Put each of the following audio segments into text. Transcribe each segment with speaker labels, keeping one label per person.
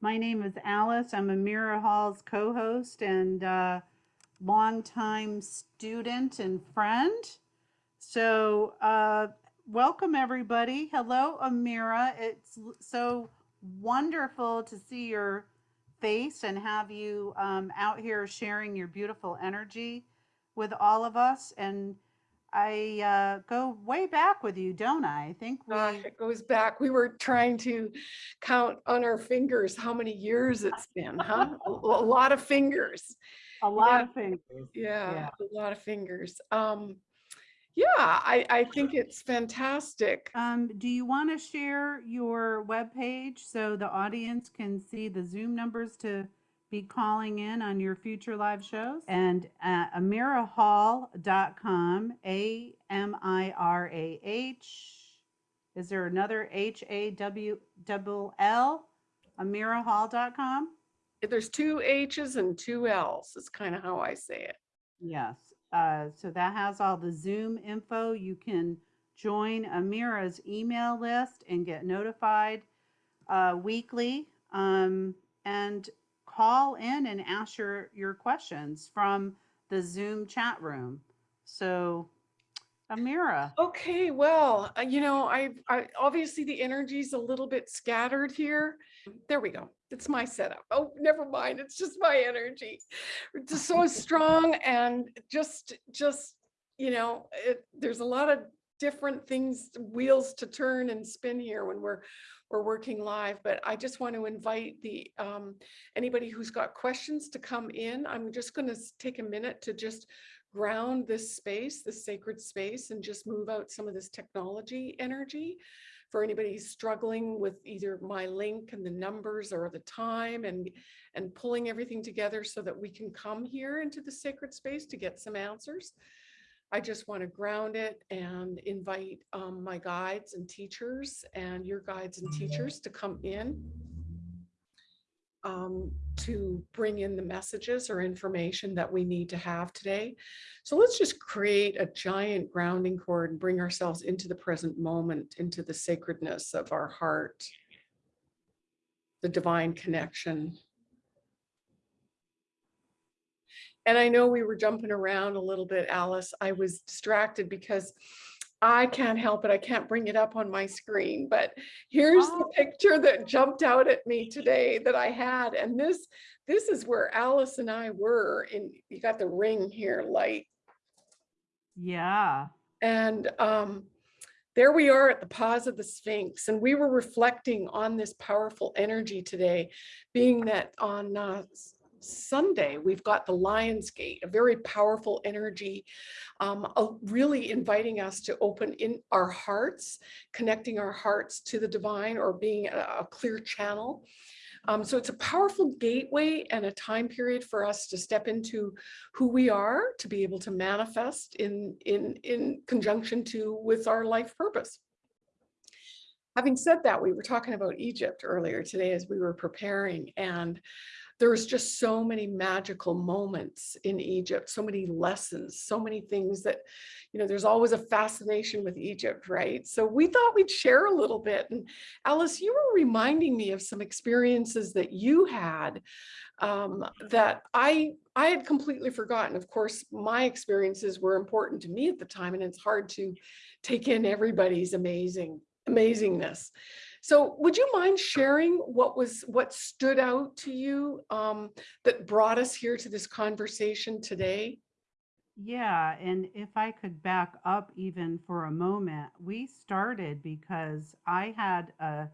Speaker 1: My name is Alice. I'm Amira Hall's co-host and uh, longtime student and friend. So uh, welcome everybody. Hello, Amira. It's so wonderful to see your face and have you um, out here sharing your beautiful energy with all of us. And I uh, go way back with you, don't I? I think we.
Speaker 2: Gosh, it goes back. We were trying to count on our fingers how many years it's been, huh? A, a lot of fingers.
Speaker 1: A lot
Speaker 2: Yeah.
Speaker 1: of fingers.
Speaker 2: Yeah,
Speaker 1: Yeah.
Speaker 2: a lot of fingers. Um, yeah, I, I think it's fantastic.
Speaker 1: Um, do you want to share your webpage so the audience can see the Zoom numbers to be calling in on your future live shows? And uh, amirahall.com, A M I R A H. Is there another H A W double L? Amirahall.com?
Speaker 2: There's two H's and two L's. Is kind of how I say it.
Speaker 1: Yes, uh, so that has all the Zoom info. You can join Amira's email list and get notified uh, weekly. Um, and call in and ask your, your questions from the Zoom chat room. So, Amira,
Speaker 2: Okay, well, uh, you know, I, I obviously the energy's a little bit scattered here. There we go. It's my setup. Oh, never mind. It's just my energy. It's just so strong and just, just, you know, it, there's a lot of different things, wheels to turn and spin here when we're, we're working live, but I just want to invite the, um, anybody who's got questions to come in. I'm just going to take a minute to just ground this space, this sacred space, and just move out some of this technology energy for anybody struggling with either my link and the numbers or the time and and pulling everything together so that we can come here into the sacred space to get some answers. I just want to ground it and invite um, my guides and teachers and your guides and teachers to come in um, to bring in the messages or information that we need to have today. So let's just create a giant grounding cord and bring ourselves into the present moment, into the sacredness of our heart, the divine connection. And I know we were jumping around a little bit, Alice. I was distracted because I can't help it. I can't bring it up on my screen, but here's the
Speaker 1: Oh.
Speaker 2: picture that jumped out at me today that I had. And this, this is where Alice and I were in, you got the ring here, light.
Speaker 1: yeah.
Speaker 2: And um, there we are at the paws of the Sphinx. And we were reflecting on this powerful energy today, being that on uh, Sunday, we've got the Lion's Gate, a very powerful energy, um, really inviting us to open in our hearts, connecting our hearts to the divine or being a, a clear channel. Um, so it's a powerful gateway and a time period for us to step into who we are, to be able to manifest in, in, in conjunction to with our life purpose. Having said that, we were talking about Egypt earlier today as we were preparing and there was just so many magical moments in Egypt, so many lessons, so many things that, you know, there's always a fascination with Egypt, right? So we thought we'd share a little bit. And Alice, you were reminding me of some experiences that you had um, that I I had completely forgotten. Of course, my experiences were important to me at the time, and it's hard to take in everybody's amazing amazingness. So would you mind sharing what was what stood out to you um, that brought us here to this conversation today?
Speaker 1: Yeah, and if I could back up even for a moment, we started because I had a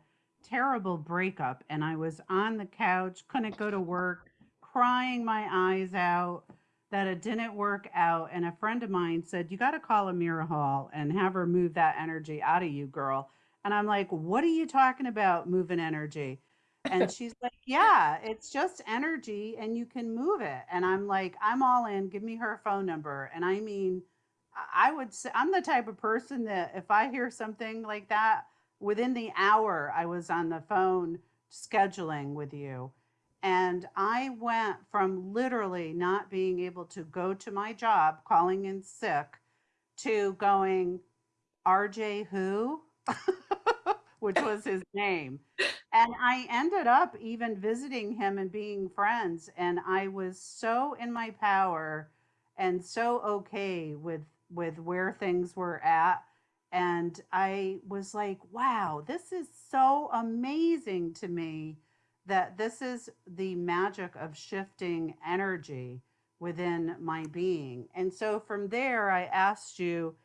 Speaker 1: terrible breakup and I was on the couch, couldn't go to work, crying my eyes out that it didn't work out. And a friend of mine said, You got to call Amira Hall and have her move that energy out of you, girl. And I'm like, What are you talking about, moving energy? And she's like, Yeah, it's just energy and you can move it. And I'm like, I'm all in. Give me her phone number. And I mean, I would say I'm the type of person that if I hear something like that within the hour, I was on the phone scheduling with you. And I went from literally not being able to go to my job, calling in sick, to going, RJ who? Which was his name. And I ended up even visiting him and being friends. And I was so in my power and so okay with with where things were at. And I was like, wow, this is so amazing to me that this is the magic of shifting energy within my being. And so from there, I asked you,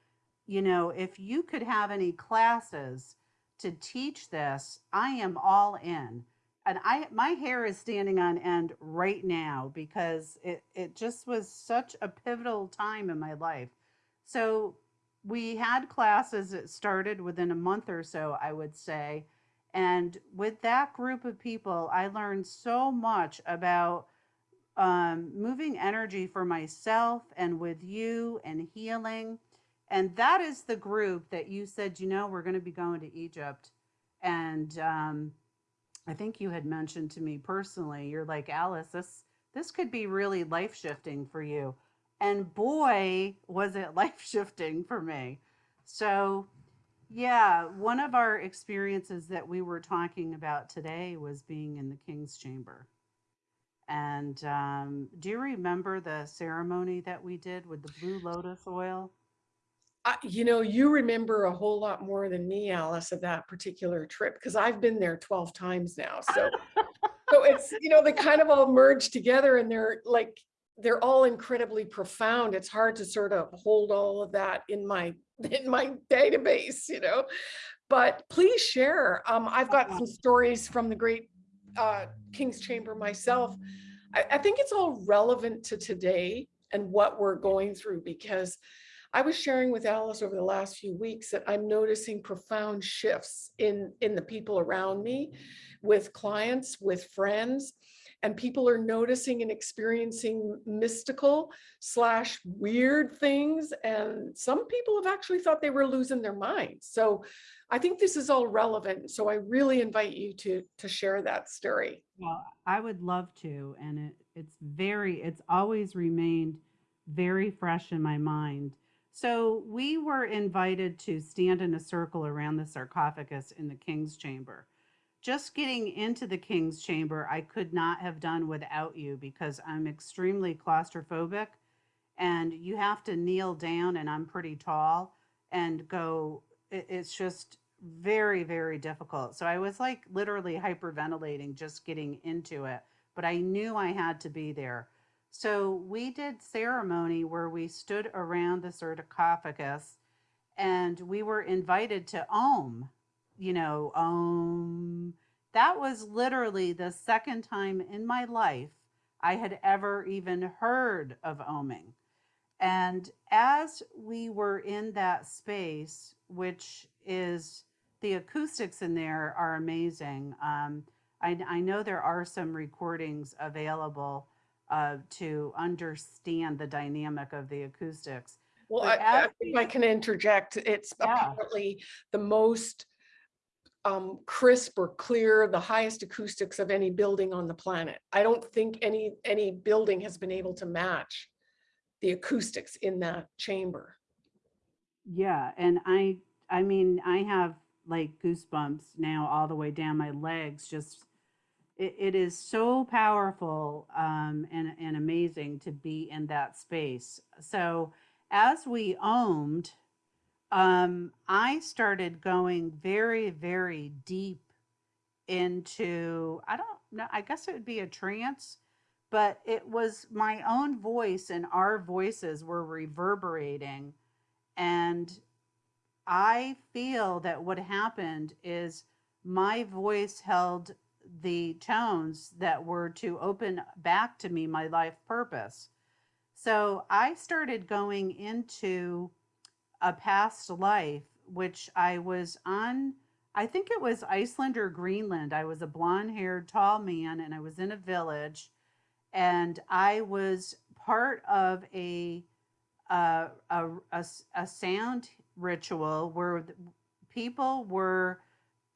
Speaker 1: you know, if you could have any classes to teach this, I am all in. And I my hair is standing on end right now because it it just was such a pivotal time in my life. So we had classes that started within a month or so, I would say. And with that group of people, I learned so much about um, moving energy for myself and with you and healing. And that is the group that you said, you know, we're going to be going to Egypt. And um, I think you had mentioned to me personally, you're like, Alice, this this could be really life shifting for you. And boy, was it life shifting for me. So, yeah, one of our experiences that we were talking about today was being in the King's Chamber. And um, do you remember the ceremony that we did with the blue lotus oil?
Speaker 2: You know, you remember a whole lot more than me, Alice, of that particular trip, because I've been there 12 times now. So, so it's, you know, they kind of all merge together and they're like, they're all incredibly profound. It's hard to sort of hold all of that in my, in my database, you know? But please share. Um, I've got some stories from the great uh, King's Chamber myself. I, I think it's all relevant to today and what we're going through because I was sharing with Alice over the last few weeks that I'm noticing profound shifts in, in the people around me, with clients, with friends, and people are noticing and experiencing mystical slash weird things. And some people have actually thought they were losing their minds. So I think this is all relevant. So I really invite you to, to share that story.
Speaker 1: Well, I would love to, and it, it's very, it's always remained very fresh in my mind. So we were invited to stand in a circle around the sarcophagus in the king's chamber. Just getting into the king's chamber, I could not have done without you because I'm extremely claustrophobic and you have to kneel down and I'm pretty tall and go, it's just very, very difficult. So I was like literally hyperventilating just getting into it, but I knew I had to be there. So we did ceremony where we stood around the sarcophagus and we were invited to Om, you know, Om. That was literally the second time in my life I had ever even heard of oming. And as we were in that space, which is the acoustics in there are amazing. Um, I, I know there are some recordings available uh, to understand the dynamic of the acoustics.
Speaker 2: Well, I, I if I can interject, it's
Speaker 1: Yeah.
Speaker 2: apparently the most um, crisp or clear, the highest acoustics of any building on the planet. I don't think any, any building has been able to match the acoustics in that chamber.
Speaker 1: Yeah, and I I mean I have like goosebumps now all the way down my legs. Just it, it is so powerful um, and and amazing to be in that space. So as we owned, um, I started going very very deep into I don't know I guess it would be a trance, but it was my own voice and our voices were reverberating and I feel that what happened is my voice held the tones that were to open back to me my life purpose. So I started going into a past life, which I was on, I think it was Iceland or Greenland. I was a blonde haired, tall man, and I was in a village, and I was part of a uh, a, a a sound ritual where people were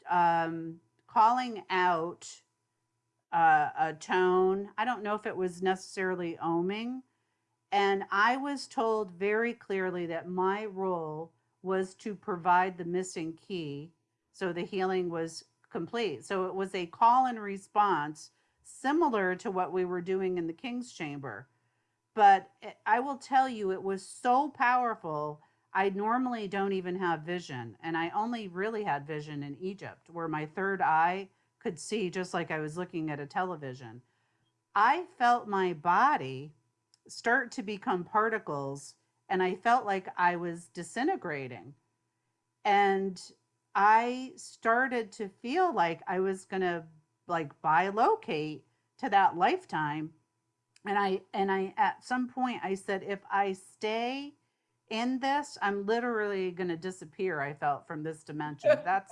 Speaker 1: um, calling out uh, a tone. I don't know if it was necessarily oming. And I was told very clearly that my role was to provide the missing key. So the healing was complete. So it was a call and response similar to what we were doing in the King's Chamber. But it, I will tell you, it was so powerful. I normally don't even have vision, and I only really had vision in Egypt, where my third eye could see just like I was looking at a television. I felt my body start to become particles, and I felt like I was disintegrating. And I started to feel like I was going to like bilocate to that lifetime. And I, and I, at some point, I said, if I stay in this, I'm literally going to disappear. I felt from this dimension. That's,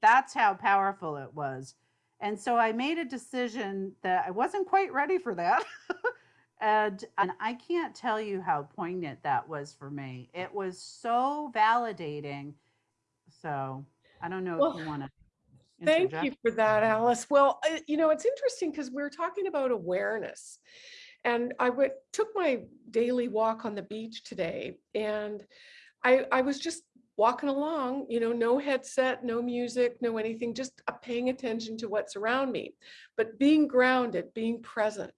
Speaker 1: that's how powerful it was. And so I made a decision that I wasn't quite ready for that. and, and I can't tell you how poignant that was for me. It was so validating. So I don't know
Speaker 2: Well,
Speaker 1: if you want to.
Speaker 2: Thank you for that, Alice. Well, uh, you know, it's interesting because we're talking about awareness. And I went, took my daily walk on the beach today and I, I was just walking along, you know, no headset, no music, no anything, just uh, paying attention to what's around me, but being grounded, being present.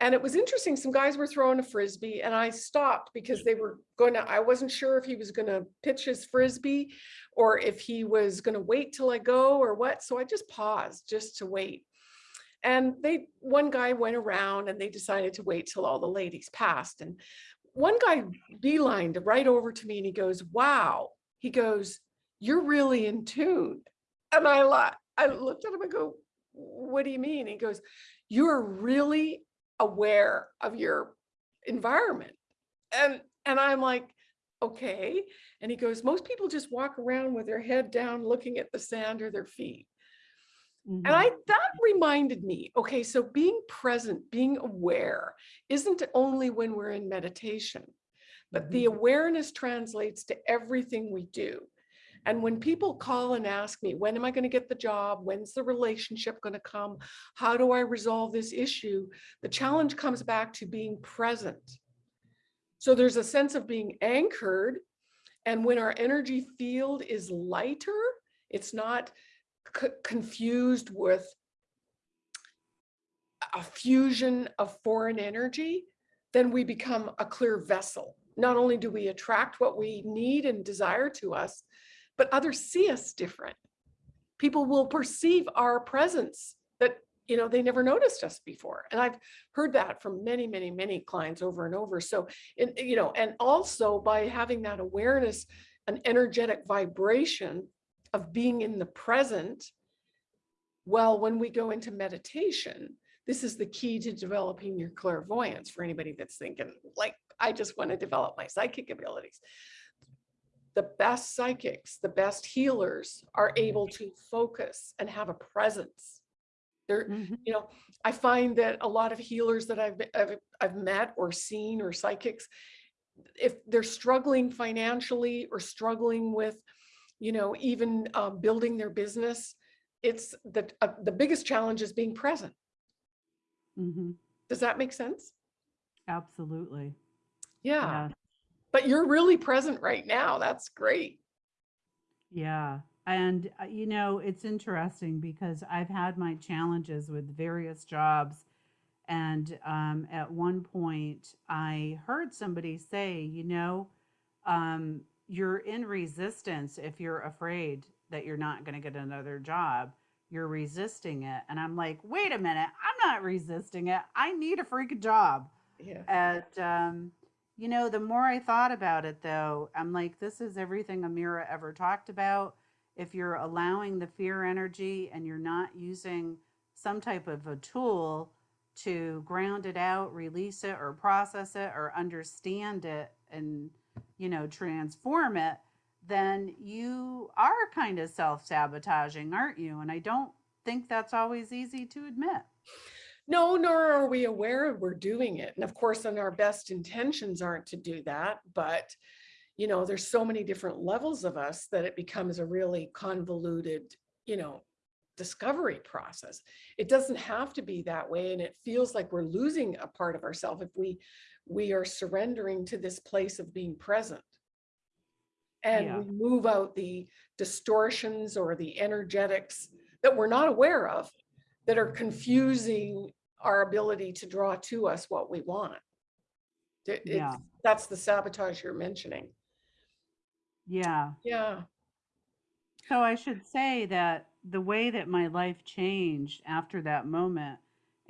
Speaker 2: And it was interesting, some guys were throwing a Frisbee and I stopped because they were going to, I wasn't sure if he was going to pitch his Frisbee or if he was going to wait till I go or what. So I just paused just to wait. And they, one guy went around and they decided to wait till all the ladies passed. And one guy beelined right over to me and he goes, wow. He goes, you're really in tune. And I, I looked at him and go, what do you mean? He goes, you're really aware of your environment. And, and I'm like, okay. And he goes, most people just walk around with their head down, looking at the sand or their feet.
Speaker 1: Mhm.
Speaker 2: And I, that reminded me, okay, so being present, being aware isn't only when we're in meditation, but the awareness translates to everything we do. And when people call and ask me, when am I going to get the job? When's the relationship going to come? How do I resolve this issue? The challenge comes back to being present. So there's a sense of being anchored. And when our energy field is lighter, it's not confused with a fusion of foreign energy, then we become a clear vessel. Not only do we attract what we need and desire to us, but others see us different. People will perceive our presence that, you know, they never noticed us before. And I've heard that from many, many, many clients over and over. So, in, you know, and also by having that awareness, an energetic vibration of being in the present, well, when we go into meditation, this is the key to developing your clairvoyance for anybody that's thinking, like, I just want to develop my psychic abilities. The best psychics, the best healers are able to focus and have a presence. They're,
Speaker 1: Mhm.
Speaker 2: you know, I find that a lot of healers that I've, I've, I've met or seen or psychics, if they're struggling financially or struggling with, you know, even uh, building their business, it's the, uh, the biggest challenge is being present.
Speaker 1: Mhm.
Speaker 2: Does that make sense?
Speaker 1: Absolutely.
Speaker 2: Yeah,
Speaker 1: Yeah.
Speaker 2: but you're really present right now. That's great.
Speaker 1: Yeah. And, uh, you know, it's interesting because I've had my challenges with various jobs. And um, at one point, I heard somebody say, you know, um, you're in resistance if you're afraid that you're not going to get another job. You're resisting it. And I'm like, wait a minute, I'm not resisting it. I need a freaking job.
Speaker 2: Yeah.
Speaker 1: And um, you know, the more I thought about it, though, I'm like, this is everything Amira ever talked about. If you're allowing the fear energy and you're not using some type of a tool to ground it out, release it, or process it, or understand it, and you know, transform it, then you are kind of self sabotaging, aren't you? And I don't think that's always easy to admit.
Speaker 2: No, nor are we aware we're doing it. And of course, then our best intentions aren't to do that, but you know, there's so many different levels of us that it becomes a really convoluted, you know, discovery process. It doesn't have to be that way. And it feels like we're losing a part of ourselves if we we are surrendering to this place of being present. And
Speaker 1: Yeah.
Speaker 2: we move out the distortions or the energetics that we're not aware of that are confusing our ability to draw to us what we want. It- it's-
Speaker 1: Yeah.
Speaker 2: That's the sabotage you're mentioning.
Speaker 1: Yeah.
Speaker 2: Yeah.
Speaker 1: So I should say that the way that my life changed after that moment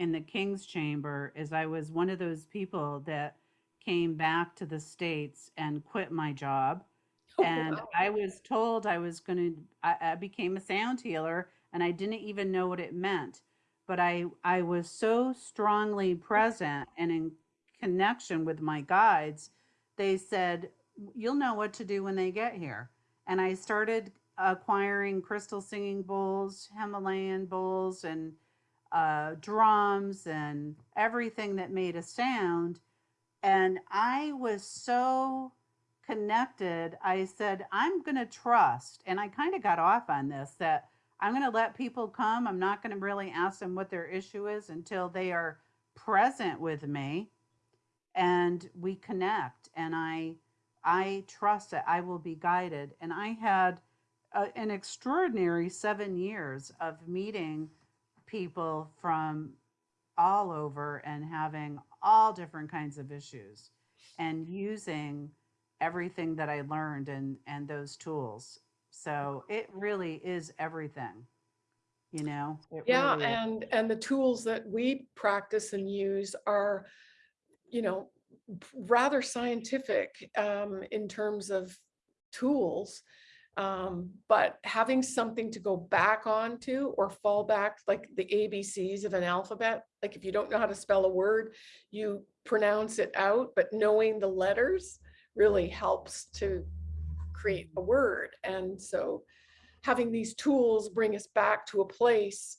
Speaker 1: in the King's Chamber is I was one of those people that came back to the States and quit my job.
Speaker 2: Oh,
Speaker 1: And
Speaker 2: wow.
Speaker 1: I was told I was going to, I, I became a sound healer and I didn't even know what it meant. But I, I was so strongly present and in connection with my guides, they said, you'll know what to do when they get here. And I started acquiring crystal singing bowls, Himalayan bowls, and uh, drums and everything that made a sound. And I was so connected. I said, I'm going to trust. And I kind of got off on this that I'm going to let people come. I'm not going to really ask them what their issue is until they are present with me and we connect. And I, I trust that I will be guided. And I had a, an extraordinary seven years of meeting people from all over and having all different kinds of issues and using everything that I learned and, and those tools. So it really is everything, you know? It
Speaker 2: Yeah,
Speaker 1: really
Speaker 2: and, and the tools that we practice and use are, you know, rather scientific um, in terms of tools. Um, but having something to go back onto or fall back, like the ABCs of an alphabet, like if you don't know how to spell a word, you pronounce it out, but knowing the letters really helps to create a word. And so having these tools bring us back to a place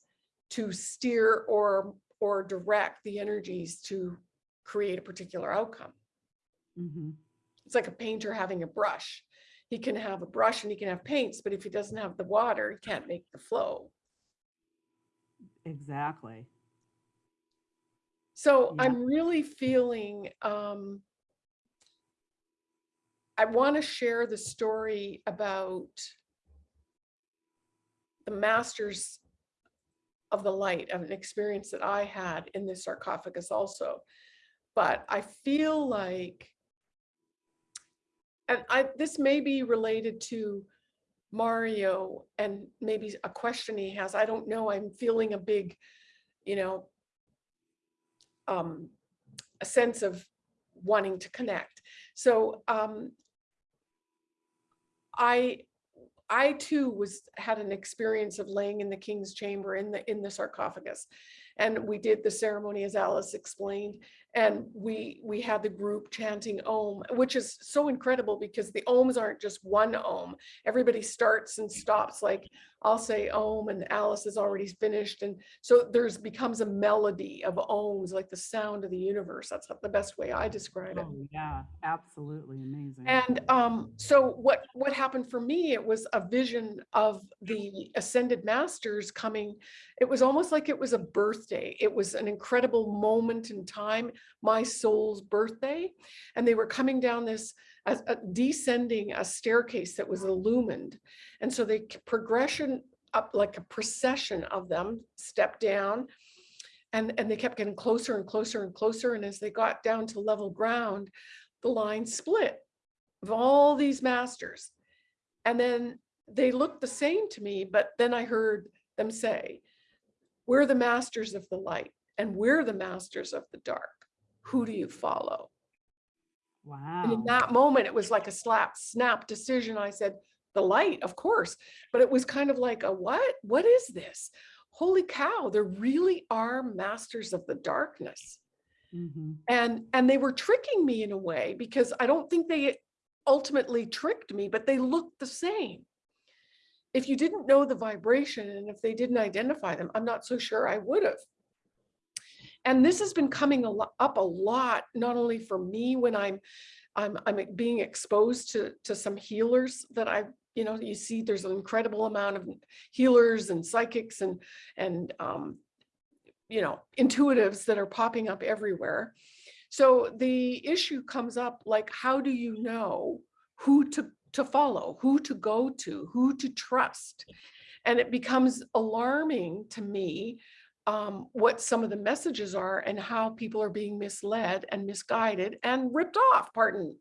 Speaker 2: to steer or or direct the energies to create a particular outcome.
Speaker 1: Mhm.
Speaker 2: It's like a painter having a brush. He can have a brush and he can have paints, but if he doesn't have the water, he can't make the flow.
Speaker 1: Exactly.
Speaker 2: So
Speaker 1: Yeah.
Speaker 2: I'm really feeling um I want to share the story about the masters of the light of an experience that I had in this sarcophagus also. But I feel like and I this may be related to Mario and maybe a question he has. I don't know. I'm feeling a big, you know, um, a sense of wanting to connect. So um, I I too was had an experience of laying in the king's chamber in the in the sarcophagus. And we did the ceremony as Alice explained. And we we had the group chanting Om, which is so incredible because the Oms aren't just one Om. Everybody starts and stops like I'll say Om and Alice has already finished. And so there's becomes a melody of Oms, like the sound of the universe. That's the best way I describe it.
Speaker 1: Oh, yeah, absolutely amazing.
Speaker 2: And um, so what what happened for me, it was a vision of the ascended masters coming. It was almost like it was a birthday. It was an incredible moment in time, my soul's birthday. And they were coming down this, descending a staircase that was illumined. And so they progression up like a procession of them stepped down and, and they kept getting closer and closer and closer. And as they got down to level ground, the line split of all these masters. And then they looked the same to me, but then I heard them say, we're the masters of the light and we're the masters of the dark. Who do you follow? And in that moment, it was like a slap, snap decision. I said, the light, of course, but it was kind of like a what? What is this? Holy cow, there really are masters of the darkness
Speaker 1: Mhm.
Speaker 2: and and they were tricking me in a way because i don't think they ultimately tricked me but they looked the same if you didn't know the vibration and if they didn't identify them i'm not so sure i would have and this has been coming up a lot not only for me when i'm i'm i'm being exposed to to some healers that I've you know you see there's an incredible amount of healers and psychics and and um you know, intuitives that are popping up everywhere. So the issue comes up like, how do you know who to, to follow, who to go to, who to trust? And it becomes alarming to me um, what some of the messages are and how people are being misled and misguided and ripped off, pardon,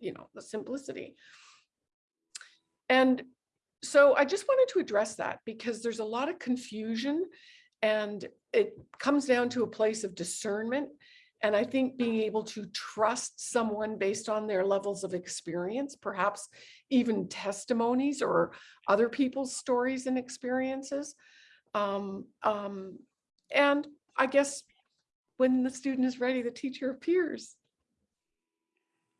Speaker 2: you know, the simplicity. And so I just wanted to address that because there's a lot of confusion and it comes down to a place of discernment. And I think being able to trust someone based on their levels of experience, perhaps even testimonies or other people's stories and experiences. Um, um, and I guess when the student is ready, the teacher appears.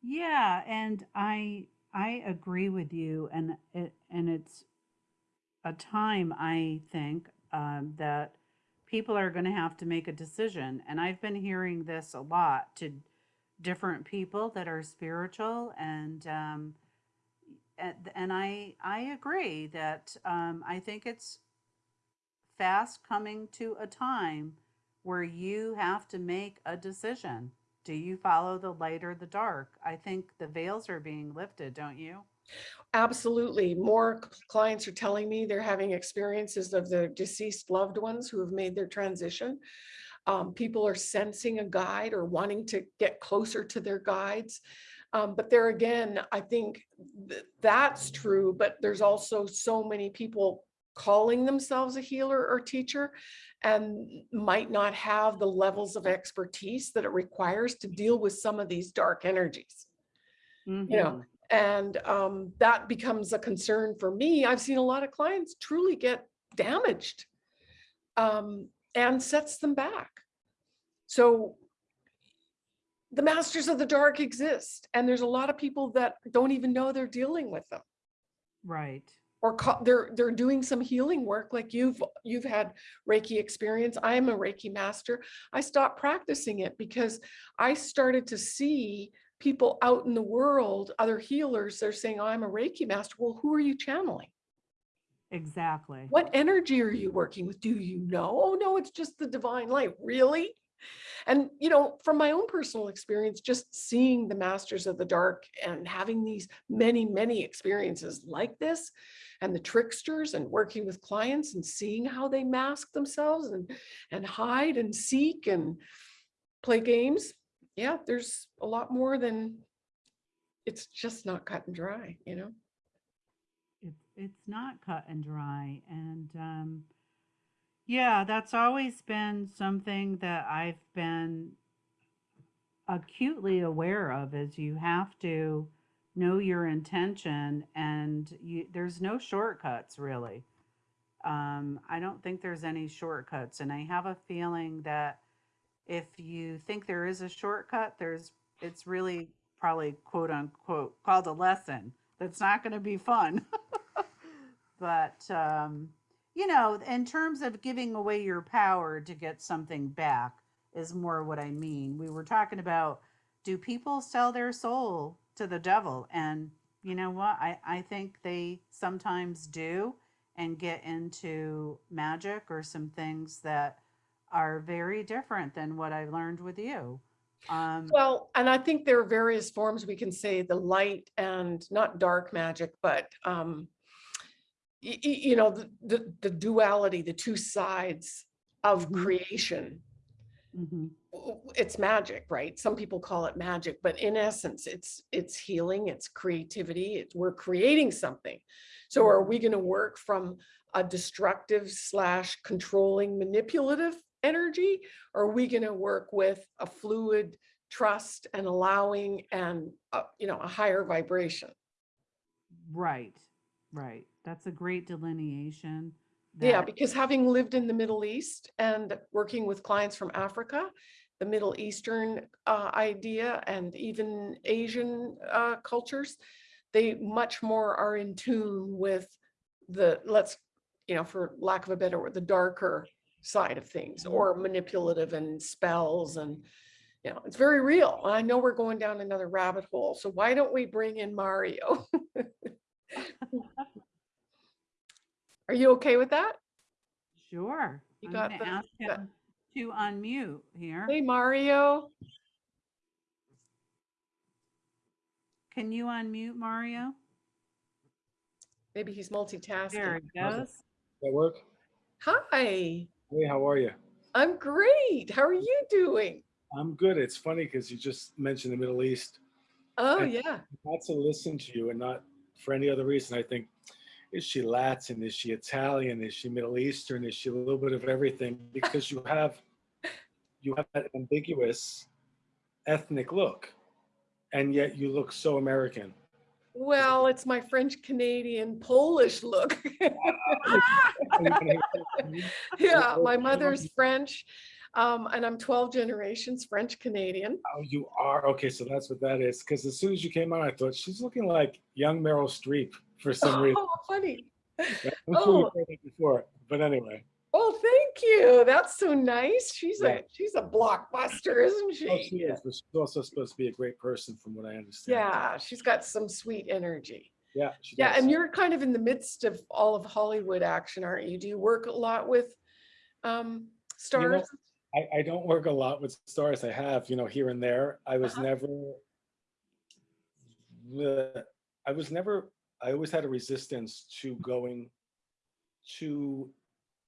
Speaker 1: Yeah, and I I agree with you, and it and it's a time I think um, that people are going to have to make a decision, and I've been hearing this a lot to different people that are spiritual, and um, and, and I I agree that um, I think it's fast coming to a time where you have to make a decision. Do you follow the light or the dark? I think the veils are being lifted, don't you?
Speaker 2: Absolutely. More clients are telling me they're having experiences of their deceased loved ones who have made their transition. Um, people are sensing a guide or wanting to get closer to their guides. Um, but there again, I think th- that's true, but there's also so many people calling themselves a healer or teacher and might not have the levels of expertise that it requires to deal with some of these dark energies. you know,
Speaker 1: Mhm.
Speaker 2: and um, that becomes a concern for me. I've seen a lot of clients truly get damaged um, and sets them back. So the masters of the dark exist, and there's a lot of people that don't even know they're dealing with them
Speaker 1: Right.
Speaker 2: Or they're they're doing some healing work like you've you've had reiki experience i am a reiki master i stopped practicing it because i started to see people out in the world other healers they're saying oh, i'm a reiki master. Well who are you channeling?
Speaker 1: Exactly.
Speaker 2: what energy are you working with? Do you know? Oh no it's just the divine light. Really and you know from my own personal experience just seeing the masters of the dark and having these many many experiences like this and the tricksters and working with clients and seeing how they mask themselves and and hide and seek and play games yeah there's a lot more than it's just not cut and dry you know
Speaker 1: It's not cut and dry. And um, yeah, that's always been something that I've been acutely aware of is you have to know your intention and you there's no shortcuts really. Um, I don't think there's any shortcuts. And I have a feeling that if you think there is a shortcut, there's it's really probably quote unquote called a lesson that's not going to be fun. but um, you know, in terms of giving away your power to get something back is more what I mean. We were talking about do people sell their soul to the devil? And you know what? I, I think they sometimes do and get into magic or some things that are very different than what I learned with you. Um,
Speaker 2: Well, and I think there are various forms we can say the light and not dark magic, but um, you know, the, the, the duality, the two sides of
Speaker 1: Mhm.
Speaker 2: creation.
Speaker 1: mhm.
Speaker 2: It's magic, right? Some people call it magic, but in essence, it's it's healing, it's creativity, it's we're creating something. So are we going to work from a destructive slash controlling manipulative energy? Or are we going to work with a fluid trust and allowing and uh, you know a higher vibration?
Speaker 1: Right, right. That's a great delineation.
Speaker 2: Yeah, because having lived in the Middle East and working with clients from Africa, the Middle Eastern uh, idea and even Asian uh, cultures, they much more are in tune with the, let's, you know, for lack of a better word, the darker side of things
Speaker 1: Mhm.
Speaker 2: or manipulative and spells and, you know, it's very real. I know we're going down another rabbit hole. So why don't we bring in Mario? Are you okay with that?
Speaker 1: Sure.
Speaker 2: You
Speaker 1: I'm
Speaker 2: got
Speaker 1: gonna
Speaker 2: the-
Speaker 1: ask
Speaker 2: got-
Speaker 1: him to unmute here.
Speaker 2: Hey, Mario.
Speaker 1: Can you unmute Mario?
Speaker 2: Maybe he's multitasking.
Speaker 1: There it
Speaker 3: How's it?
Speaker 1: goes.
Speaker 3: that work?
Speaker 2: Hi,
Speaker 3: Hey, how are you?
Speaker 2: I'm great. How are you doing?
Speaker 3: I'm good. It's funny because you just mentioned the Middle East.
Speaker 2: Oh,
Speaker 3: And-
Speaker 2: yeah.
Speaker 3: Not to listen to you and not for any other reason. I think, is she Latin? Is she Italian? Is she Middle Eastern? Is she a little bit of everything? Because you have, you have that ambiguous ethnic look, and yet you look so American.
Speaker 2: Well, it's my French Canadian Polish look. yeah, my mother's French, um, and I'm 12 generations French Canadian.
Speaker 3: Oh, you are okay. So that's what that is. Because as soon as you came on, I thought she's looking like young Meryl Streep for some reason.
Speaker 2: Oh, funny.
Speaker 3: I'm sure
Speaker 2: Oh.
Speaker 3: you've heard that before, but anyway.
Speaker 2: Oh, thank you. That's so nice. She's
Speaker 3: Yeah.
Speaker 2: a she's a blockbuster, isn't
Speaker 3: Oh,
Speaker 2: she?
Speaker 3: she is, but she's also supposed to be a great person, from what I understand.
Speaker 2: Yeah, she's got some sweet energy.
Speaker 3: yeah, she
Speaker 2: Yeah,
Speaker 3: does.
Speaker 2: and you're kind of in the midst of all of Hollywood action, aren't you? Do you work a lot with um stars?
Speaker 3: I, I don't work a lot with stars. I have, you know, here and there. I was
Speaker 2: Uh-huh.
Speaker 3: never. I was never. I always had a resistance to going too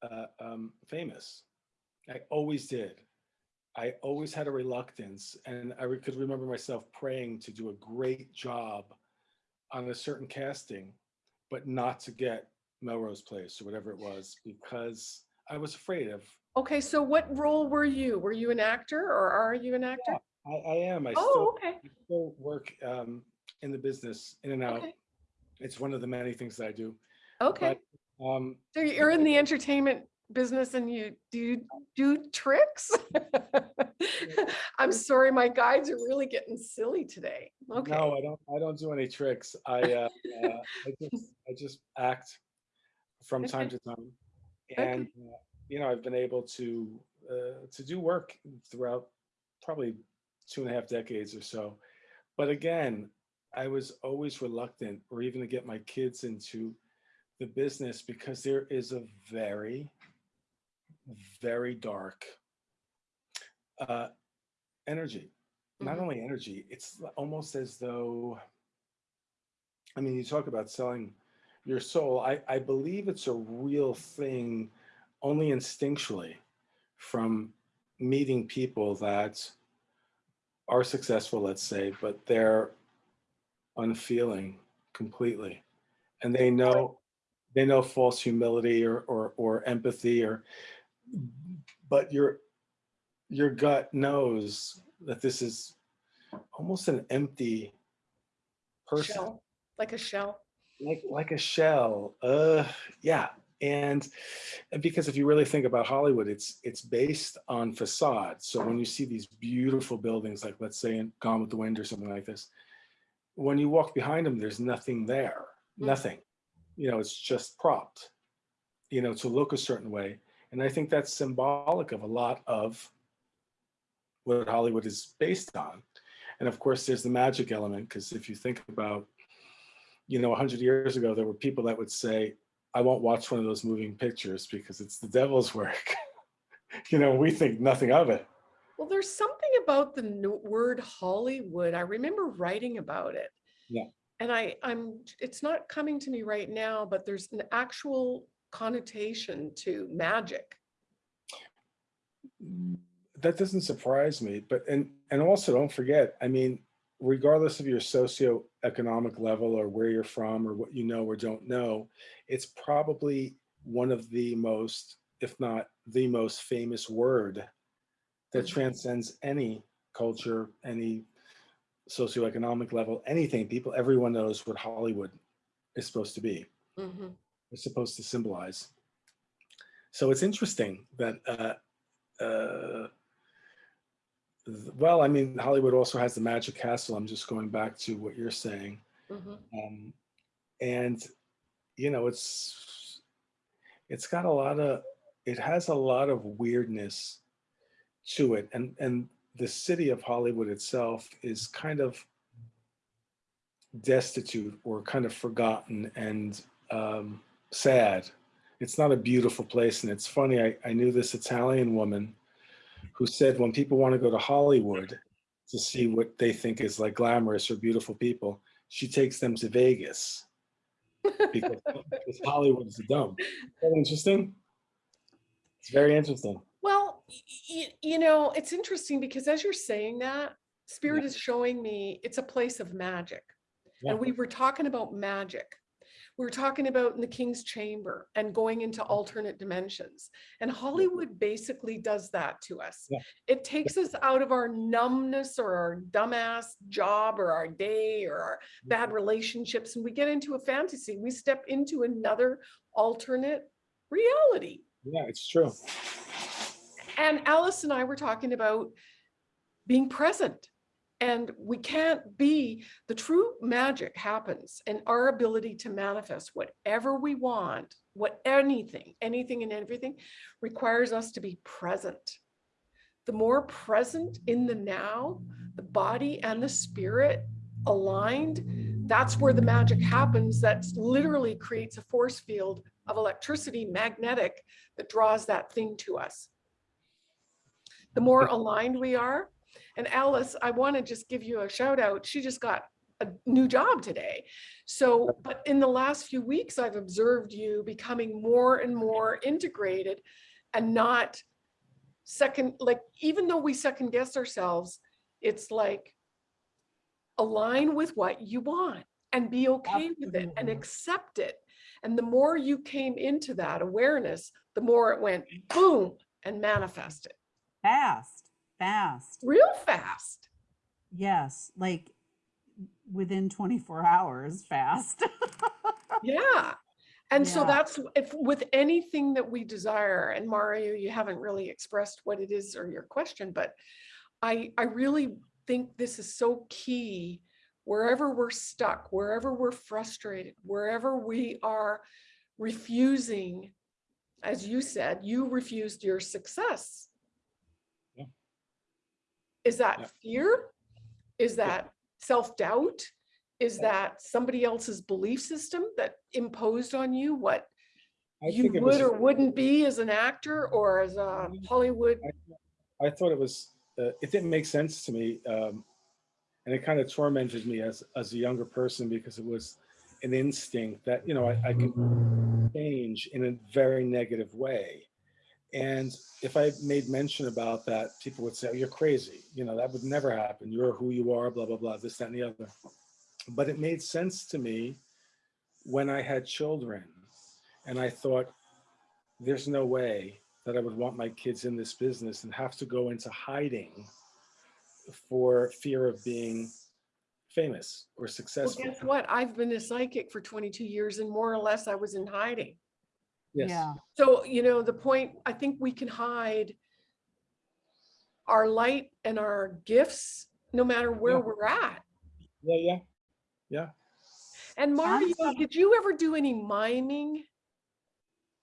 Speaker 3: uh, um, famous. I always did. I always had a reluctance, and I could remember myself praying to do a great job on a certain casting, but not to get Melrose Place or whatever it was because I was afraid of.
Speaker 2: Okay, so what role were you? Were you an actor or are you an actor?
Speaker 3: I, I am. I
Speaker 2: Oh,
Speaker 3: still,
Speaker 2: okay,
Speaker 3: I still work um, in the business, in and out.
Speaker 2: okay,
Speaker 3: It's one of the many things that I do.
Speaker 2: okay.
Speaker 3: Um,
Speaker 2: So you're in the entertainment business and you do you do tricks? I'm sorry, my guides are really getting silly today. Okay.
Speaker 3: No, I don't. I don't do any tricks. I uh, uh, I just I just act from time to time, and uh, you know I've been able to uh, to do work throughout probably two and a half decades or so. But again, I was always reluctant, or even to get my kids into the business because there is a very, very dark uh, energy not
Speaker 2: Mhm.
Speaker 3: only energy, it's almost as though, I mean, you talk about selling your soul. I, I believe it's a real thing only instinctually from meeting people that are successful, let's say, but they're unfeeling completely. And they know they know false humility or or, or empathy or but your your gut knows that this is almost an empty person
Speaker 2: Shell, like a shell.
Speaker 3: like like a shell uh yeah and and because if you really think about hollywood it's it's based on facade so when you see these beautiful buildings like let's say in gone with the wind or something like this when you walk behind them there's nothing there
Speaker 2: Mm.
Speaker 3: nothing. You know it's just propped you know to look a certain way. And i think that's symbolic of a lot of what hollywood is based on. And of course there's the magic element because if you think about you know 100 years ago there were people that would say i won't watch one of those moving pictures because it's the devil's work. You know we think nothing of it
Speaker 2: Well, there's something about the word Hollywood. I remember writing about it.
Speaker 3: Yeah.
Speaker 2: And I, I'm, it's not coming to me right now, but there's an actual connotation to magic.
Speaker 3: Mm, that doesn't surprise me but and and also don't forget i mean regardless of your socioeconomic level or where you're from or what you know or don't know it's probably one of the most if not the most famous word that transcends any culture any socioeconomic level anything people everyone knows what hollywood is supposed to be
Speaker 2: Mhm.
Speaker 3: is supposed to symbolize. So it's interesting that, uh, uh, well, I mean, Hollywood also has the Magic Castle. I'm just going back to what you're saying.
Speaker 2: Mhm.
Speaker 3: Um, and, you know, it's, it's got a lot of, it has a lot of weirdness to it. And, and the city of Hollywood itself is kind of destitute or kind of forgotten and um, sad. It's not a beautiful place. And it's funny, I, I knew this Italian woman who said when people want to go to Hollywood to see what they think is like glamorous or beautiful people, she takes them to Vegas because, because Hollywood is dumb. Is that interesting? It's very interesting.
Speaker 2: You know, it's interesting because as you're saying that, Spirit
Speaker 3: Yeah.
Speaker 2: is showing me it's a place of magic.
Speaker 3: Yeah.
Speaker 2: And we were talking about magic. We were talking about in the King's Chamber and going into alternate dimensions. And Hollywood basically does that to us.
Speaker 3: Yeah.
Speaker 2: It takes us out of our numbness or our dumbass job or our day or our bad mm-hmm. relationships and we get into a fantasy. We step into another alternate reality.
Speaker 3: Yeah, it's true.
Speaker 2: And Alice and I were talking about being present. And we can't be, the true magic happens and our ability to manifest whatever we want, what anything, anything and everything requires us to be present. The more present in the now, the body and the spirit aligned, that's where the magic happens. That literally creates a force field of electricity, magnetic, that draws that thing to us the more aligned we are. And Alice, I want to just give you a shout out. She just got a new job today. So, but in the last few weeks, I've observed you becoming more and more integrated and not second, like, even though we second guess ourselves, it's like align with what you want and be okay with it and accept it. And the more you came into that awareness, the more it went boom and manifested
Speaker 1: Fast, fast.
Speaker 2: real fast.
Speaker 1: Yes, like within 24 hours, fast.
Speaker 2: Yeah. And so that's if with anything that we desire, and Mario, you haven't really expressed what it is or your question, but I I really think this is so key. Wherever we're stuck, wherever we're frustrated, wherever we are refusing, as you said, you refused your success.
Speaker 3: Yeah.
Speaker 2: Is
Speaker 3: Yeah.
Speaker 2: that fear? Is that self-doubt? Is that somebody else's belief system that imposed on you what
Speaker 3: I
Speaker 2: you
Speaker 3: it was,
Speaker 2: would or wouldn't be as an actor or as a Hollywood?
Speaker 3: I thought it was, uh, it didn't make sense to me. Um, and it kind of tormented me as, as a younger person because it was an instinct that, you know, I, I can change in a very negative way. And if I made mention about that, people would say, oh, you're crazy. You know, that would never happen. You're who you are, blah, blah, blah, this, that, and the other. But it made sense to me when I had children. And I thought, there's no way that I would want my kids in this business and have to go into hiding for fear of being famous or successful.
Speaker 2: Well, guess what? I've been a psychic for 22 years and more or less I was in hiding.
Speaker 3: Yes.
Speaker 1: Yeah,
Speaker 2: So, you know, the point, I think we can hide our light and our gifts, no matter where
Speaker 3: Yeah.
Speaker 2: we're at.
Speaker 3: Yeah, yeah, yeah.
Speaker 2: And Mario,
Speaker 1: Awesome.
Speaker 2: did you ever do any miming?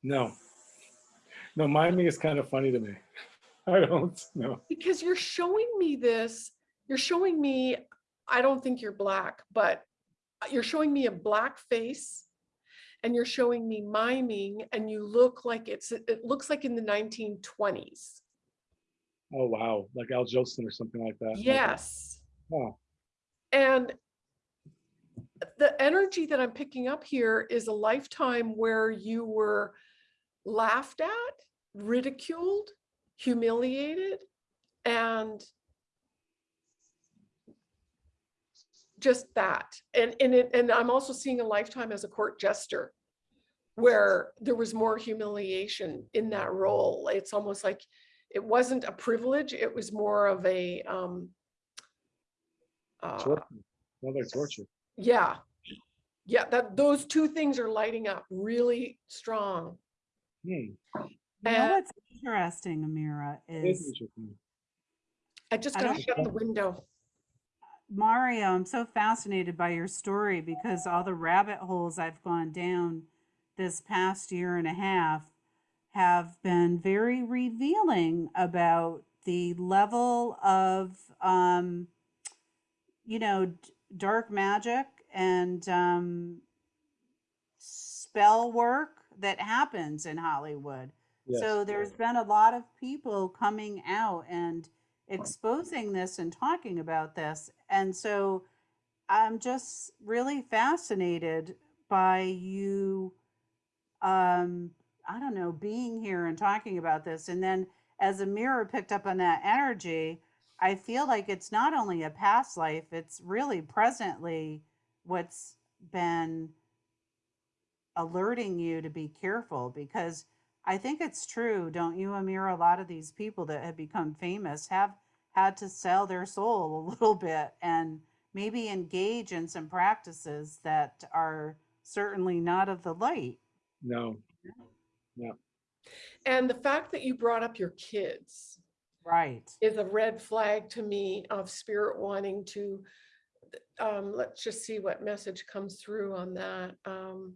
Speaker 3: No. No, miming is kind of funny to me. I don't know.
Speaker 2: Because you're showing me this, you're showing me, I don't think you're black, but you're showing me a black face and you're showing me miming and you look like it's, it looks like in the 1920s.
Speaker 3: Oh, wow. Like Al Jolson or something like that.
Speaker 2: Yes.
Speaker 3: Oh,
Speaker 2: And the energy that I'm picking up here is a lifetime where you were laughed at, ridiculed, humiliated, and just that. And and it, and I'm also seeing a lifetime as a court jester where there was more humiliation in that role. It's almost like it wasn't a privilege, it was more of a um uh,
Speaker 3: torture. Another torture.
Speaker 2: yeah. Yeah, that those two things are lighting up really strong.
Speaker 3: Hmm.
Speaker 1: you know what's interesting, Amira,
Speaker 3: it is
Speaker 1: is
Speaker 3: interesting.
Speaker 2: I just gotta
Speaker 1: don't
Speaker 2: shut the window.
Speaker 1: Mario, I'm so fascinated by your story because all the rabbit holes I've gone down this past year and a half have been very revealing about the level of, um, you know, d- dark magic and um, spell work that happens in Hollywood.
Speaker 3: Yes.
Speaker 1: So there's been a lot of people coming out and exposing this and talking about this. And so I'm just really fascinated by you um i don't know being here and talking about this and then as Amira picked up on that energy i feel like it's not only a past life it's really presently what's been alerting you to be careful because i think it's true don't you amir? A lot of these people that have become famous have had to sell their soul a little bit and maybe engage in some practices that are certainly not of the light.
Speaker 3: No,
Speaker 2: And the fact that you brought up your kids
Speaker 1: right.
Speaker 2: is a red flag to me of spirit wanting to, um, let's just see what message comes through on that. Um,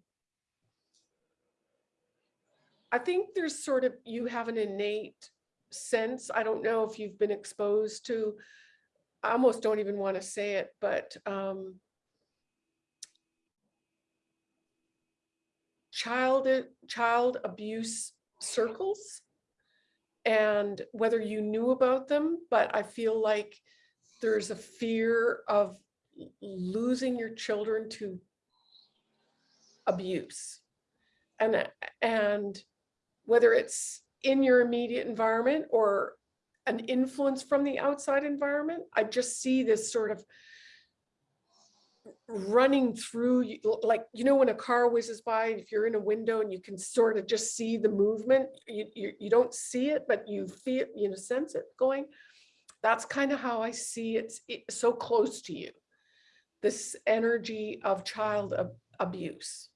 Speaker 2: I think there's sort of, you have an innate sense. I don't know if you've been exposed to, I almost don't even want to say it, but, um, child, child abuse circles and whether you knew about them, but I feel like there's a fear of losing your children to abuse. And, and whether it's in your immediate environment or an influence from the outside environment, I just see this sort of running through, like, you know, when a car whizzes by, if you're in a window and you can sort of just see the movement, you, you, you don't see it, but you feel, you know, sense it going. That's kind of how I see it, so close to you. This energy of child ab- abuse.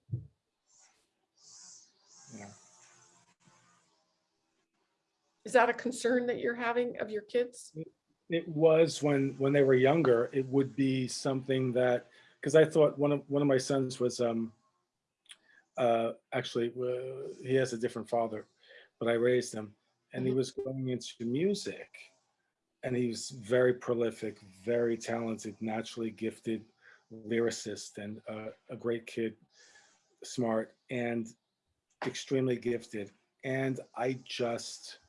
Speaker 2: Is that a concern that you're having of your kids?
Speaker 3: It was when, when they were younger, it would be something that, because I thought one of, one of my sons was, um, uh, actually, uh, he has a different father, but I raised him and he
Speaker 2: Mhm.
Speaker 3: was going into music. And he was very prolific, very talented, naturally gifted lyricist and uh, a great kid, smart and extremely gifted. And I just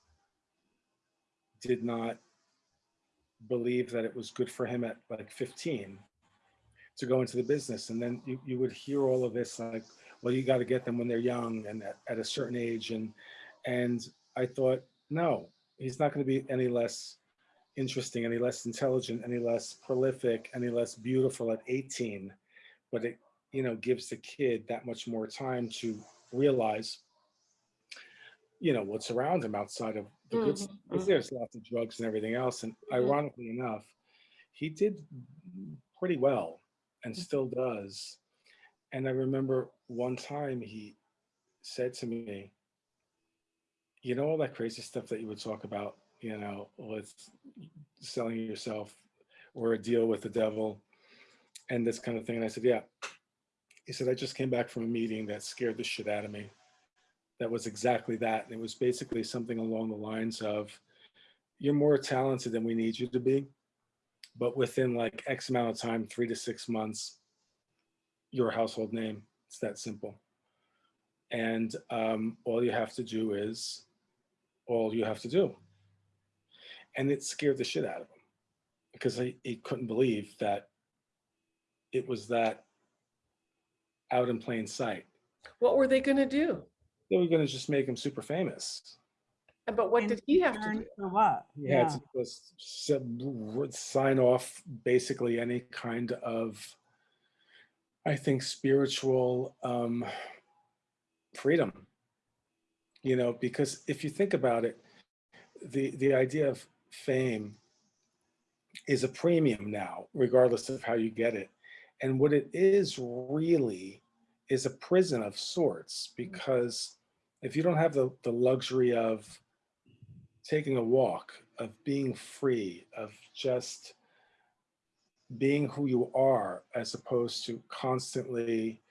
Speaker 3: did not believe that it was good for him at like 15 to go into the business. And then you, you would hear all of this like, well, you got to get them when they're young and at, at a certain age. And, and I thought, no, he's not going to be any less interesting, any less intelligent, any less prolific, any less beautiful at 18. But it, you know, gives the kid that much more time to realize, you know, what's around him outside of the. 'Cause
Speaker 2: mhm.
Speaker 3: There's lots of drugs and everything else. And
Speaker 2: Mhm.
Speaker 3: ironically enough, he did pretty well and still does. And I remember one time he said to me, you know, all that crazy stuff that you would talk about, you know, with selling yourself or a deal with the devil and this kind of thing. And I said, yeah. He said, I just came back from a meeting that scared the shit out of me. That was exactly that. And it was basically something along the lines of, you're more talented than we need you to be. But within like X amount of time, three to six months, you're a household name. It's that simple. And um, all you have to do is all you have to do. And it scared the shit out of him because he, he couldn't believe that it was that out in plain sight.
Speaker 2: What were they gonna do?
Speaker 3: They were going to just make him super famous.
Speaker 2: But what
Speaker 1: In
Speaker 2: did he have to do?
Speaker 1: for what
Speaker 3: He had to just s- sign off basically any kind of, I think, spiritual um, freedom. You know, because if you think about it, the the idea of fame is a premium now, regardless of how you get it. And what it is really is a prison of sorts, because if you don't have the, the luxury of taking a walk, of being free, of just being who you are, as opposed to constantly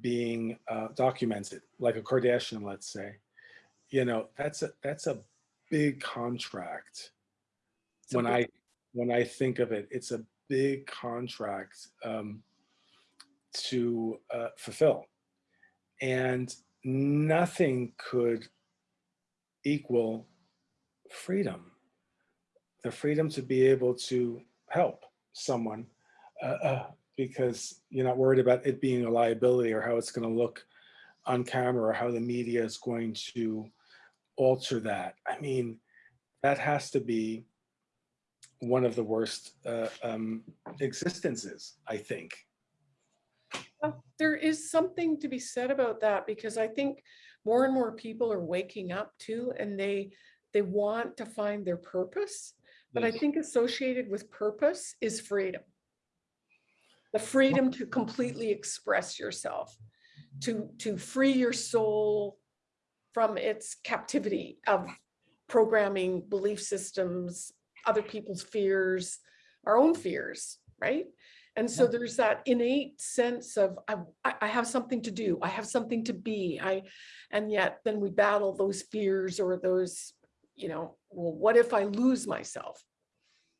Speaker 3: being uh, documented, like a Kardashian, let's say, you know, that's a that's a big contract.
Speaker 2: It's
Speaker 3: When
Speaker 2: big-
Speaker 3: I when I think of it, it's a big contract um, to uh, fulfill, and nothing could equal freedom. The freedom to be able to help someone uh, uh, because you're not worried about it being a liability or how it's going to look on camera or how the media is going to alter that. I mean, that has to be one of the worst uh, um, existences, I think.
Speaker 2: Well, There is something to be said about that because I think more and more people are waking up too and they, they want to find their purpose. But I
Speaker 3: mm-hmm.
Speaker 2: think associated with purpose is freedom. The freedom to completely express yourself, to, to free your soul from its captivity of programming, belief systems, other people's fears, our own fears, right? And so there's that innate sense of, I, I I have something to do, I have something to be, I, and yet then we battle those fears or those, you know, well, what if I lose myself?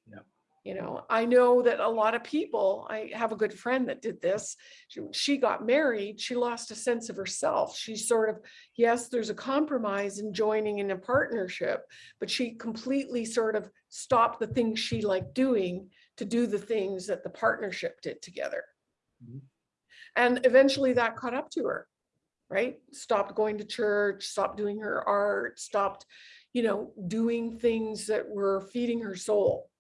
Speaker 3: Yeah.
Speaker 2: You know, I know that a lot of people, I have a good friend that did this. She, she got married, she lost a sense of herself. She sort of, yes, there's a compromise in joining in a partnership, but she completely sort of stopped the things she liked doing to do the things that the partnership did together.
Speaker 3: Mhm.
Speaker 2: And eventually that caught up to her, right? Stopped going to church, stopped doing her art, stopped, you know, doing things that were feeding her soul.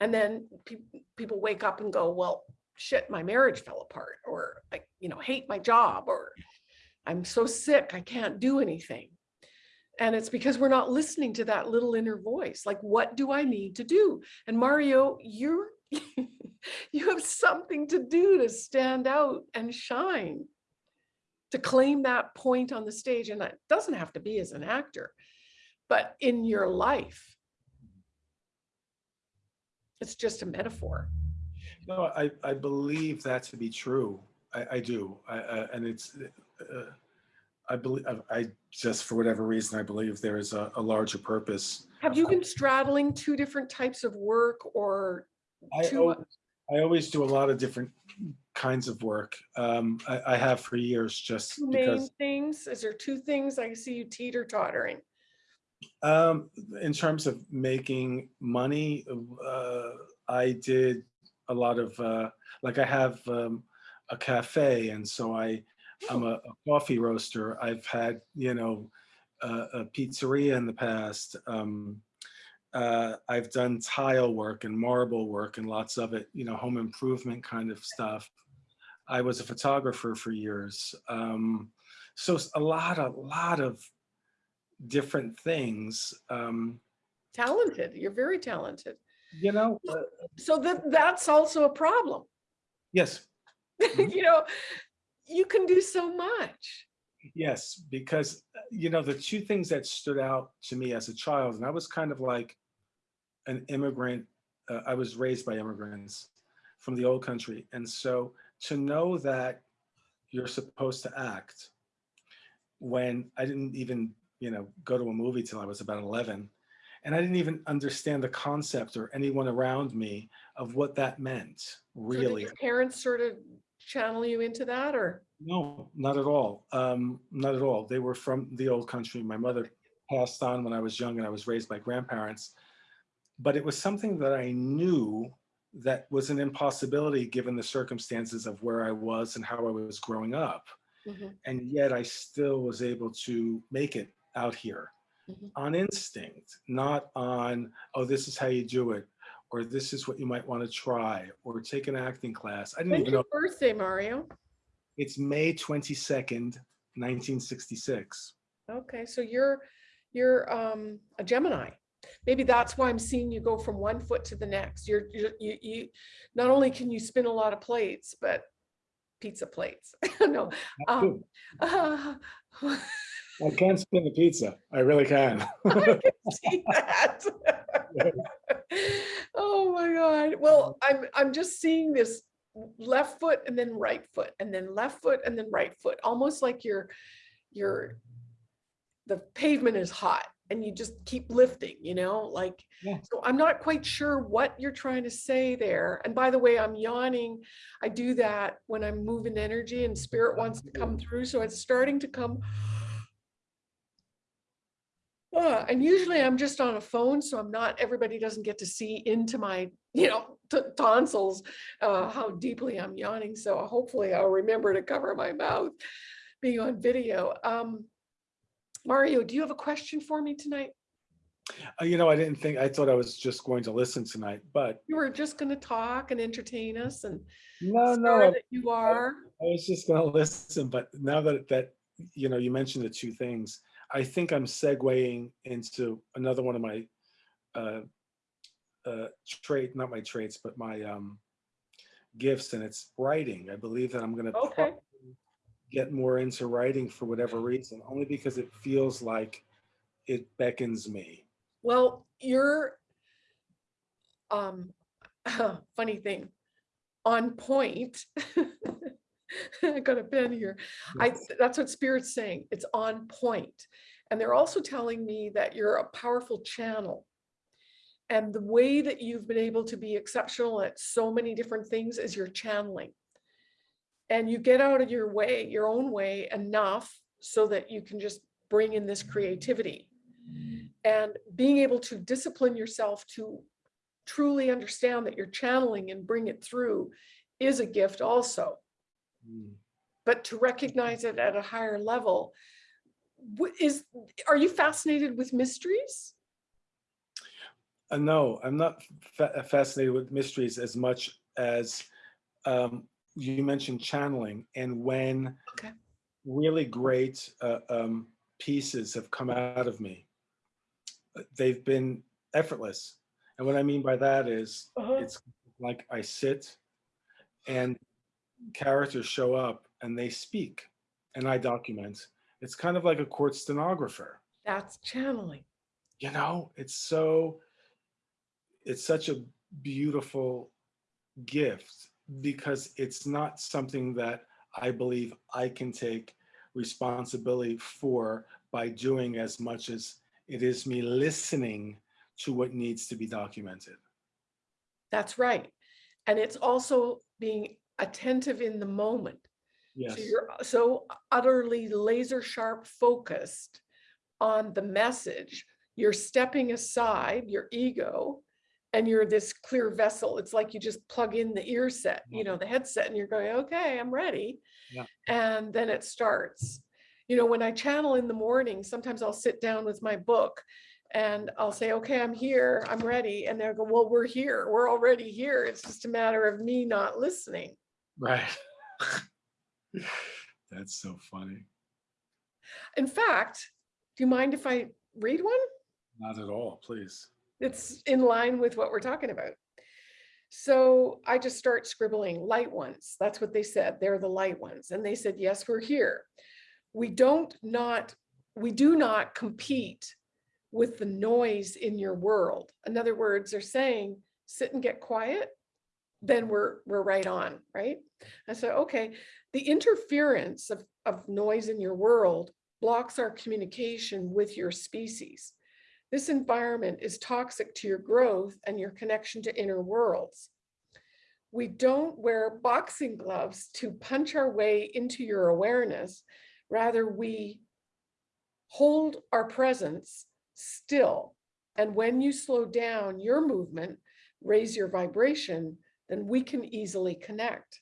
Speaker 2: And then peop- people wake up and go, well, shit, my marriage fell apart, or I, you know, hate my job, or I'm so sick, I can't do anything. And it's because we're not listening to that little inner voice. Like, what do I need to do? And Mario, you're, you have something to do to stand out and shine, to claim that point on the stage. And it doesn't have to be as an actor, but in your life. It's just a metaphor.
Speaker 3: No, I, I believe that to be true. I, I do. I, and it's, uh, I believe, I, just, for whatever reason, I believe there is a, a larger purpose.
Speaker 2: Have you been straddling two different types of work or
Speaker 3: I,
Speaker 2: two?
Speaker 3: I always do a lot of different kinds of work. Um, I, I have for years just
Speaker 2: two main
Speaker 3: because,
Speaker 2: things? Is there two things? I see you teeter tottering.
Speaker 3: um, in terms of making money, uh, I did a lot of, uh, like I have, um, a cafe and so I, I'm a, a coffee roaster. I've had, you know, uh, a pizzeria in the past. Um, uh, I've done tile work and marble work and lots of it, you know, home improvement kind of stuff. I was a photographer for years. Um, so a lot, a lot of different things. Um,
Speaker 2: Talented, you're very talented.
Speaker 3: you know, uh,
Speaker 2: So that, that's also a problem.
Speaker 3: yes, Mhm.
Speaker 2: You know, you can do so much.
Speaker 3: Yes, because, you know, the two things that stood out to me as a child, and I was kind of like an immigrant, uh, I was raised by immigrants from the old country. And so to know that you're supposed to act when I didn't even, you know, go to a movie till I was about 11, and I didn't even understand the concept or anyone around me of what that meant,
Speaker 2: So
Speaker 3: really.
Speaker 2: your Parents sort of channel you into that or?
Speaker 3: No, not at all. Um, not at all. They were from the old country. My mother passed on when I was young and I was raised by grandparents. But it was something that I knew that was an impossibility given the circumstances of where I was and how I was growing up.
Speaker 2: Mhm,
Speaker 3: And yet I still was able to make it out here
Speaker 2: Mhm.
Speaker 3: on instinct, not on, oh, this is how you do it, or this is what you might want to try, or take an acting class. I didn't
Speaker 2: When's
Speaker 3: even
Speaker 2: your
Speaker 3: know.
Speaker 2: birthday, Mario?
Speaker 3: It's May 22nd, 1966.
Speaker 2: Okay, so you're, you're um a Gemini. Maybe that's why I'm seeing you go from one foot to the next. You're, you're- you, you, not only can you spin a lot of plates, but pizza plates. No. um, uh,
Speaker 3: I can spin a pizza. I really can.
Speaker 2: I can see that. Oh my God. Well, mm-hmm. I'm, I'm just seeing this left foot and then right foot and then left foot and then right foot, almost like you're, you're, the pavement is hot and you just keep lifting, you know, like,
Speaker 3: Yeah.
Speaker 2: so I'm not quite sure what you're trying to say there. And by the way, I'm yawning. I do that when I'm moving energy and spirit wants to come through. So it's starting to come Uh, and usually I'm just on a phone, so I'm not, everybody doesn't get to see into my, you know, tonsils, uh, how deeply I'm yawning. So hopefully I'll remember to cover my mouth being on video. Um, Mario, do you have a question for me tonight?
Speaker 3: Uh, You know, I didn't think, I thought I was just going to listen tonight, but
Speaker 2: You were just going to talk and entertain us and
Speaker 3: no, no,
Speaker 2: that you are.
Speaker 3: I was just gonna listen, but now that, that, you know, you mentioned the two things, I think I'm segueing into another one of my uh, uh, trait, not my traits, but my um, gifts, and it's writing. I believe that I'm gonna
Speaker 2: Okay.
Speaker 3: get more into writing for whatever reason, only because it feels like it beckons me.
Speaker 2: Well, you're, um, funny thing, on point. I got a pen here. I, that's what Spirit's saying. It's on point. And they're also telling me that you're a powerful channel. And the way that you've been able to be exceptional at so many different things is you're channeling. And you get out of your way, your own way enough so that you can just bring in this creativity. And being able to discipline yourself to truly understand that you're channeling and bring it through is a gift also. But to recognize it at a higher level. Is, are you fascinated with mysteries?
Speaker 3: Uh, no, I'm not fa- fascinated with mysteries as much as um, you mentioned channeling, and when
Speaker 2: Okay.
Speaker 3: really great uh, um, pieces have come out of me, uh, they've been effortless. And what I mean by that is,
Speaker 2: Uh-huh.
Speaker 3: it's like I sit, and characters show up, and they speak, and I document. It's kind of like a court stenographer
Speaker 2: That's channeling.
Speaker 3: you know it's so it's such a beautiful gift because it's not something that i believe i can take responsibility for by doing as much as it is me listening to what needs to be documented
Speaker 2: That's right. And it's also being attentive in the moment.
Speaker 3: yes
Speaker 2: So you're so utterly laser sharp focused on the message. You're stepping aside your ego and you're this clear vessel. It's like you just plug in the ear set, you know, the headset and you're going, okay, I'm ready.
Speaker 3: Yeah.
Speaker 2: And then it starts. You know, when I channel in the morning, sometimes I'll sit down with my book and I'll say, okay, I'm here, I'm ready. And they'll go, well, we're here, we're already here. It's just a matter of me not listening.
Speaker 3: Right that's so funny
Speaker 2: In fact, do you mind if I read one?
Speaker 3: not at all please
Speaker 2: It's in line with what we're talking about. So I just start scribbling light ones. That's what they said. They're the light ones. And they said, yes, we're here. We don't not, we do not compete with the noise in your world. In other words, they're saying, sit and get quiet, then we're, we're right on, right? I said, okay, the interference of, of noise in your world blocks our communication with your species. This environment is toxic to your growth and your connection to inner worlds. We don't wear boxing gloves to punch our way into your awareness. Rather, we hold our presence still. And when you slow down your movement, raise your vibration, then we can easily connect.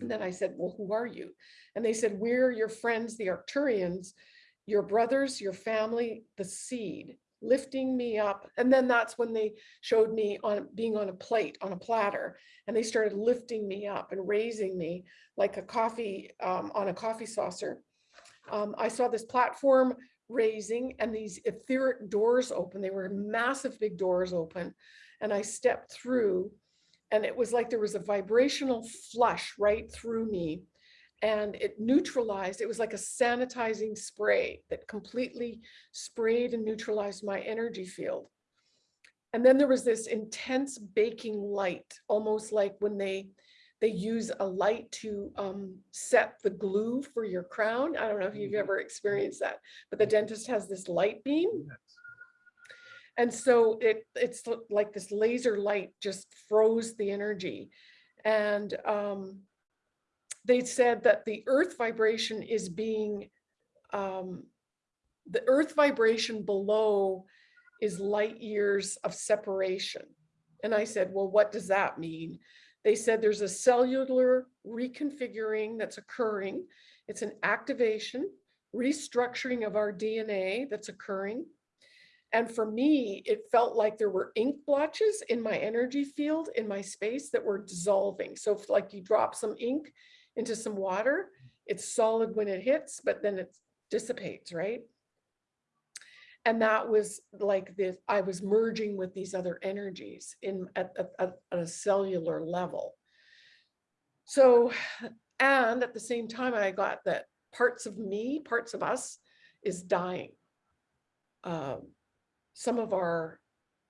Speaker 2: And then I said, well, who are you? And they said, we're your friends, the Arcturians, your brothers, your family, the seed, lifting me up. And then that's when they showed me on being on a plate, on a platter, and they started lifting me up and raising me like a coffee um, on a coffee saucer. Um, I saw this platform raising and these etheric doors open. They were massive big doors open. And I stepped through and it was like there was a vibrational flush right through me and it neutralized, it was like a sanitizing spray that completely sprayed and neutralized my energy field. And then there was this intense baking light, almost like when they they use a light to um, set the glue for your crown. I don't know if you've
Speaker 3: Mhm.
Speaker 2: ever experienced that, but the dentist has this light beam. And so it it's like this laser light just froze the energy. And um, they said that the earth vibration is being um, the earth vibration below is light years of separation. And I said, well, what does that mean? They said there's a cellular reconfiguring that's occurring. It's an activation, restructuring of our DNA that's occurring. And for me, it felt like there were ink blotches in my energy field, in my space that were dissolving. So if like you drop some ink into some water, it's solid when it hits, but then it dissipates, right? And that was like this, I was merging with these other energies in at, at, at a cellular level. So, and at the same time, I got that parts of me, parts of us is dying. Um, some of our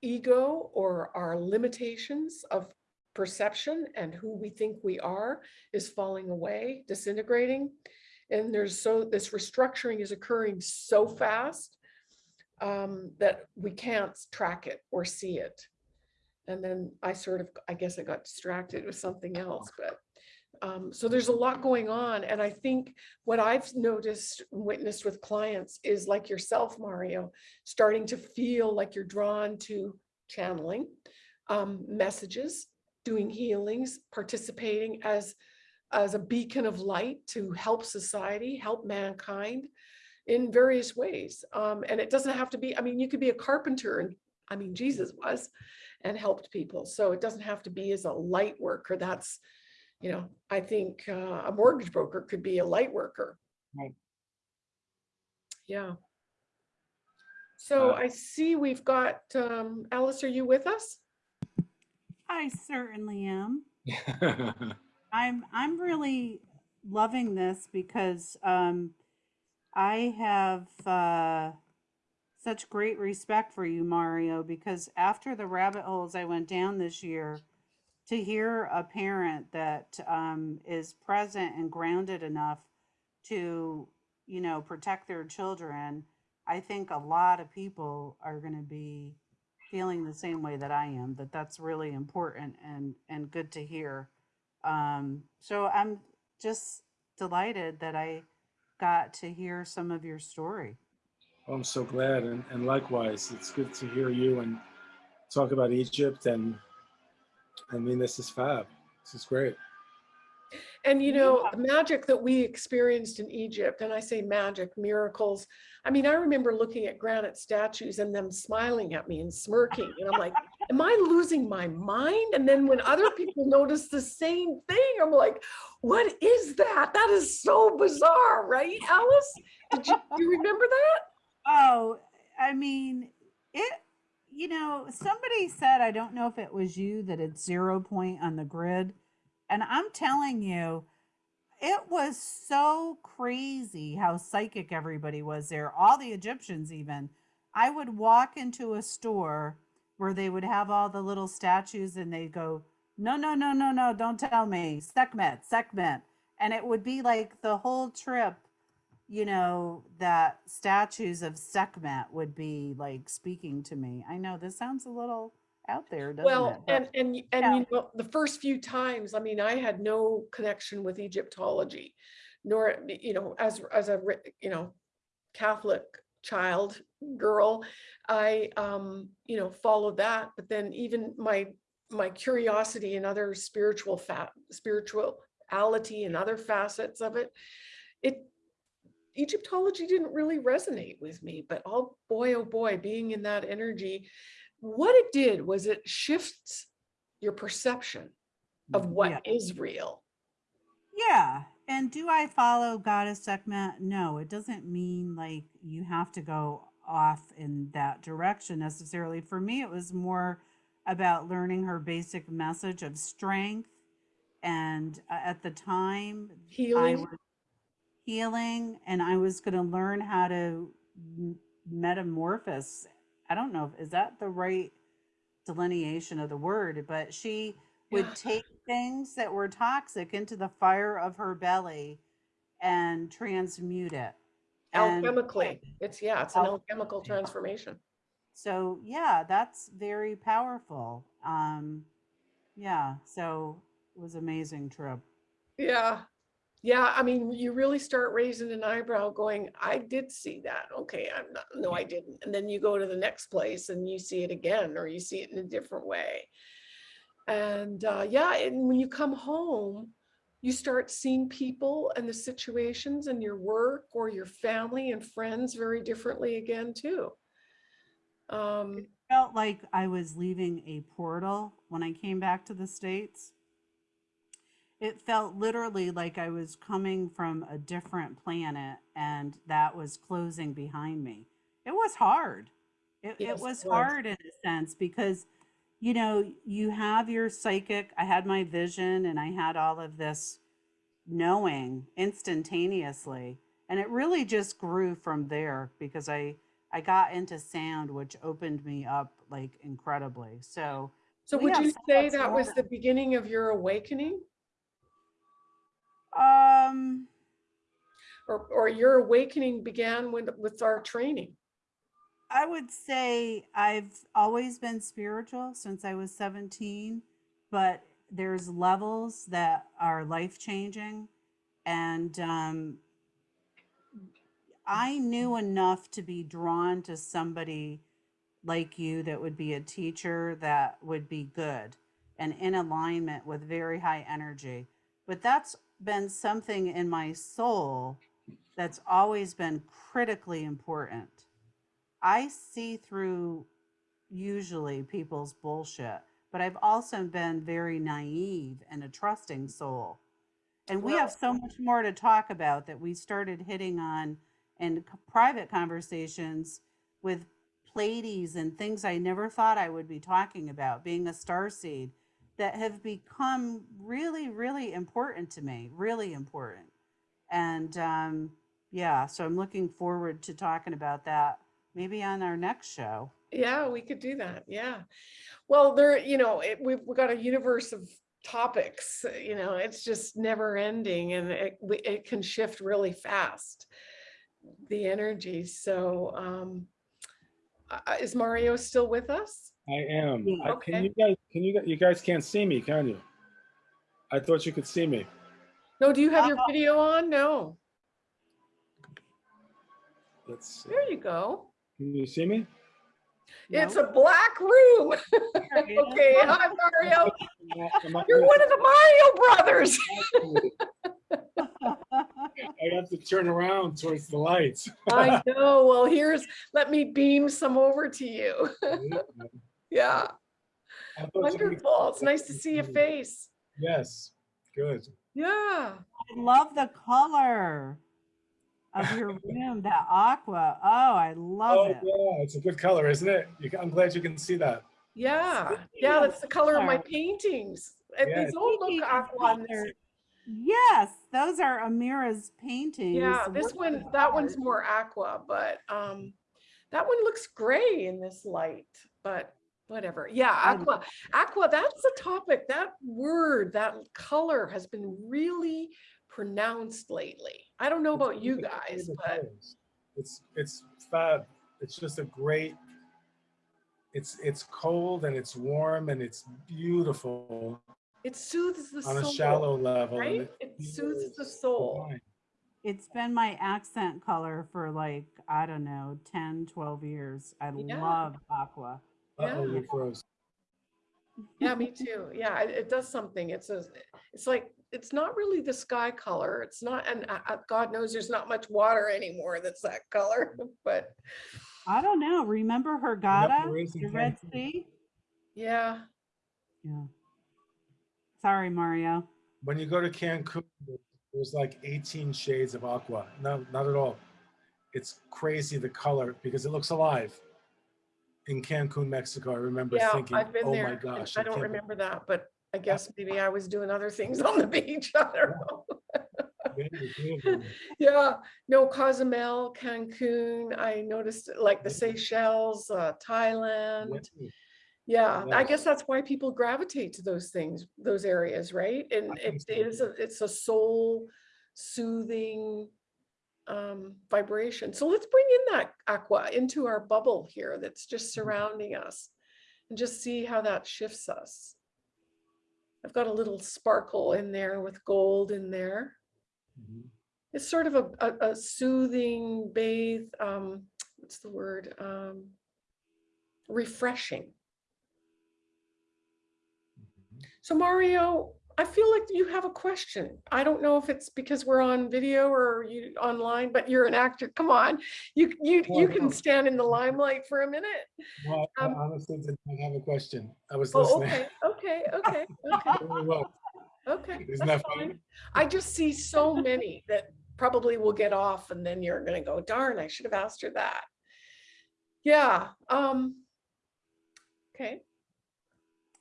Speaker 2: ego or our limitations of perception and who we think we are is falling away, disintegrating. And there's so this restructuring is occurring so fast um, that we can't track it or see it. And then I sort of, I guess I got distracted with something else, but um, so there's a lot going on. And I think what I've noticed, witnessed with clients is like yourself, Mario, starting to feel like you're drawn to channeling um, messages, doing healings, participating as, as a beacon of light to help society, help mankind in various ways. Um, and it doesn't have to be, I mean, you could be a carpenter and I mean, Jesus was and helped people. So it doesn't have to be as a light worker. That's, you know, I think uh, a mortgage broker could be a light worker.
Speaker 1: Right.
Speaker 2: Yeah. So
Speaker 3: Uh,
Speaker 2: I see we've got, um, Alice, are you with us?
Speaker 1: I certainly am. I'm I'm really loving this because um, I have uh, such great respect for you, Mario. Because after the rabbit holes I went down this year, to hear a parent that um, is present and grounded enough to, you know, protect their children, I think a lot of people are going to be feeling the same way that I am. That that's really important and and good to hear. Um, so I'm just delighted that I got to hear some of your story.
Speaker 3: I'm so glad, and, and likewise, it's good to hear you and talk about Egypt. And I mean, this is fab. This is great.
Speaker 2: And you know,
Speaker 1: Yeah.
Speaker 2: the magic that we experienced in Egypt, and I say magic, miracles. I mean, I remember looking at granite statues and them smiling at me and smirking. And I'm like, am I losing my mind? And then when other people notice the same thing, I'm like, what is that? That is so bizarre, right, Alice? Did you, do you remember that?
Speaker 1: Oh, I mean, it, you know, somebody said, I don't know if it was you, that it's zero point on the grid. And I'm telling you, it was so crazy how psychic everybody was there. All the Egyptians, even. I would walk into a store where they would have all the little statues and they'd go, no, no, no, no, no, don't tell me. Sekhmet, Sekhmet. And it would be like the whole trip you know, that statues of Sekhmet would be like speaking to me. I know this sounds a little out there, doesn't it?
Speaker 2: Well, and, and, and
Speaker 1: Yeah.
Speaker 2: you know, the first few times, I mean, I had no connection with Egyptology, nor, you know, as, as a, you know, Catholic child, girl, I, um, you know, followed that, but then even my, my curiosity and other spiritual fat, spirituality and other facets of it, it, Egyptology didn't really resonate with me, but oh boy, oh boy, being in that energy, what it did was it shifts your perception of what
Speaker 1: Yeah.
Speaker 2: is real.
Speaker 1: Yeah. And do I follow Goddess Sekhmet? No, it doesn't mean like you have to go off in that direction necessarily. For me, it was more about learning her basic message of strength. And uh, at the time, I
Speaker 2: Healing.
Speaker 1: was healing and I was going to learn how to metamorphose. I don't know if is that the right delineation of the word, but she would
Speaker 2: Yeah.
Speaker 1: take things that were toxic into the fire of her belly and transmute it. And
Speaker 2: Alchemically, it's, yeah, it's an alchemical transformation.
Speaker 1: so yeah, that's very powerful. Um yeah, so it was amazing trip.
Speaker 2: Yeah. Yeah, I mean, you really start raising an eyebrow going, I did see that. Okay, I'm not, no, I didn't. And then you go to the next place and you see it again, or you see it in a different way. And uh, yeah, and when you come home, you start seeing people and the situations and your work or your family and friends very differently again too. Um,
Speaker 1: Felt like I was leaving a portal when I came back to the States. It felt literally like I was coming from a different planet and that was closing behind me. It was hard. It,
Speaker 2: Yes,
Speaker 1: it was. hard in a sense because, you know, you have your psychic, I had my vision and I had all of this knowing instantaneously. And it really just grew from there because I, I got into sound, which opened me up like incredibly. So,
Speaker 2: so would you say that was the beginning of your awakening
Speaker 1: um,
Speaker 2: or, or your awakening began with, with our training?
Speaker 1: I would say I've always been spiritual since I was 17, but there's levels that are life changing. And um, I knew enough to be drawn to somebody like you that would be a teacher that would be good and in alignment with very high energy. But that's been something in my soul that's always been critically important. I see through usually people's bullshit, but I've also been very naive and a trusting soul. And we have so much more to talk about that we started hitting on in private conversations with Pleiades and things I never thought I would be talking about, being a star seed, that have become really, really important to me, really important. And um, yeah, so I'm looking forward to talking about that maybe on our next show.
Speaker 2: Yeah, we could do that. Yeah. Well, there, you know, it, we've, we've got a universe of topics, you know, it's just never ending and it, it can shift really fast. The energy. So, um, uh, is Mario still with us?
Speaker 3: I am.
Speaker 1: Yeah.
Speaker 3: I- Can you guys, can you, gu- you guys can't see me, can you? I thought you could see me.
Speaker 2: No, do you have your
Speaker 1: Uh,
Speaker 2: video on? No.
Speaker 3: Let's see.
Speaker 2: There you go.
Speaker 3: Can you see me?
Speaker 2: It's
Speaker 1: No?
Speaker 2: a black room.
Speaker 1: There it is.
Speaker 2: Okay, hi Mario.
Speaker 3: Am I-
Speaker 2: You're one of the Mario brothers.
Speaker 3: I have to turn around towards the lights.
Speaker 2: I know. Well, here's, let me beam some over to you. Yeah,
Speaker 3: I thought you could-
Speaker 2: wonderful. It's nice to see your face.
Speaker 3: Yes, good.
Speaker 2: Yeah.
Speaker 1: I love the color of your room, that aqua. Oh, I love
Speaker 3: Oh,
Speaker 1: it.
Speaker 3: yeah, it's a good color, isn't it? You I'm glad you can see that.
Speaker 2: Yeah, yeah, that's the color of my paintings. And
Speaker 3: Yeah.
Speaker 2: These all look aqua on this.
Speaker 1: color, Yes, those are Amira's paintings.
Speaker 2: Yeah, this
Speaker 1: works
Speaker 2: one, that one's more aqua, but um, that one looks gray in this light, but whatever. Yeah, aqua, aqua, that's a topic. That word, that color has been really pronounced lately. I don't know
Speaker 3: It's
Speaker 2: about you guys, but
Speaker 3: colors. It's, it's fab. It's just a great, it's, it's cold and it's warm and it's beautiful
Speaker 2: it soothes the soul
Speaker 3: on a shallow level.
Speaker 2: right? It
Speaker 3: feels
Speaker 2: soothes the soul.
Speaker 1: It's been my accent color for like, I don't know, 10, 12 years. I
Speaker 2: Yeah.
Speaker 1: love aqua.
Speaker 3: Uh-oh,
Speaker 2: Yeah.
Speaker 3: we froze.
Speaker 2: Yeah, me too. Yeah, it, it does something. It's a, it's like, it's not really the sky color. It's not, and uh, uh, God knows there's not much water anymore that's that color, but
Speaker 1: I don't know. Remember Hurghada,
Speaker 3: there is in
Speaker 1: the Red Sea?
Speaker 2: yeah.
Speaker 1: Yeah. Sorry, Mario.
Speaker 3: When you go to Cancun, there- there's like 18 shades of aqua. No, not at all. It's crazy the color because it looks alive. In Cancun, Mexico, I remember
Speaker 2: Yeah,
Speaker 3: thinking,
Speaker 2: I've been
Speaker 3: oh my gosh.
Speaker 2: I don't
Speaker 3: can't
Speaker 2: remember that, but I guess maybe I was doing other things on the beach. I don't know.
Speaker 3: believe it, believe it.
Speaker 2: Yeah, no, Cozumel, Cancun, I noticed like the Seychelles, uh, Thailand.
Speaker 3: Yeah.
Speaker 2: Yeah, I
Speaker 3: Yes.
Speaker 2: guess that's why people gravitate to those things, those areas, right? And
Speaker 3: I think
Speaker 2: it
Speaker 3: so,
Speaker 2: is, a it's a soul soothing um, vibration. So let's bring in that aqua into our bubble here that's just
Speaker 3: Mm-hmm.
Speaker 2: surrounding us and just see how that shifts us. I've got a little sparkle in there with gold in there.
Speaker 3: Mhm.
Speaker 2: It's sort of a, a, a soothing bathe, um, what's the word? Um, refreshing.
Speaker 3: Mhm.
Speaker 2: So Mario, I feel like you have a question. I don't know if it's because we're on video or you online, but you're an actor. Come on, you you you can stand in the limelight for a minute.
Speaker 3: Well, I
Speaker 2: Um,
Speaker 3: honestly did not have a question. I was
Speaker 2: Oh,
Speaker 3: listening.
Speaker 2: okay, okay, okay, okay, okay.
Speaker 3: Isn't that funny?
Speaker 2: fine. I just see so many that probably will get off and then you're gonna go, darn, I should have asked her that. Yeah, um. Okay,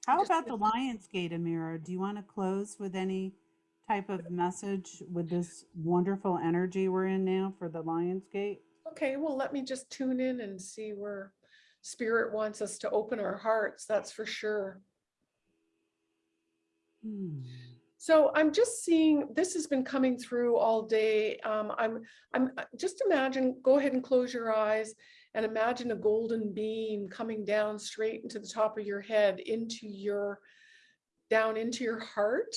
Speaker 1: How about the Lionsgate, Amira? Do you want to close with any type of message with this wonderful energy we're in now for the Lionsgate?
Speaker 2: okay, well, let me just tune in and see where spirit wants us to open our hearts, that's for sure.
Speaker 1: Hmm.
Speaker 2: So I'm just seeing, this has been coming through all day. Um, I'm, I'm, uh, just imagine, go ahead and close your eyes and imagine a golden beam coming down straight into the top of your head, into your, down into your heart.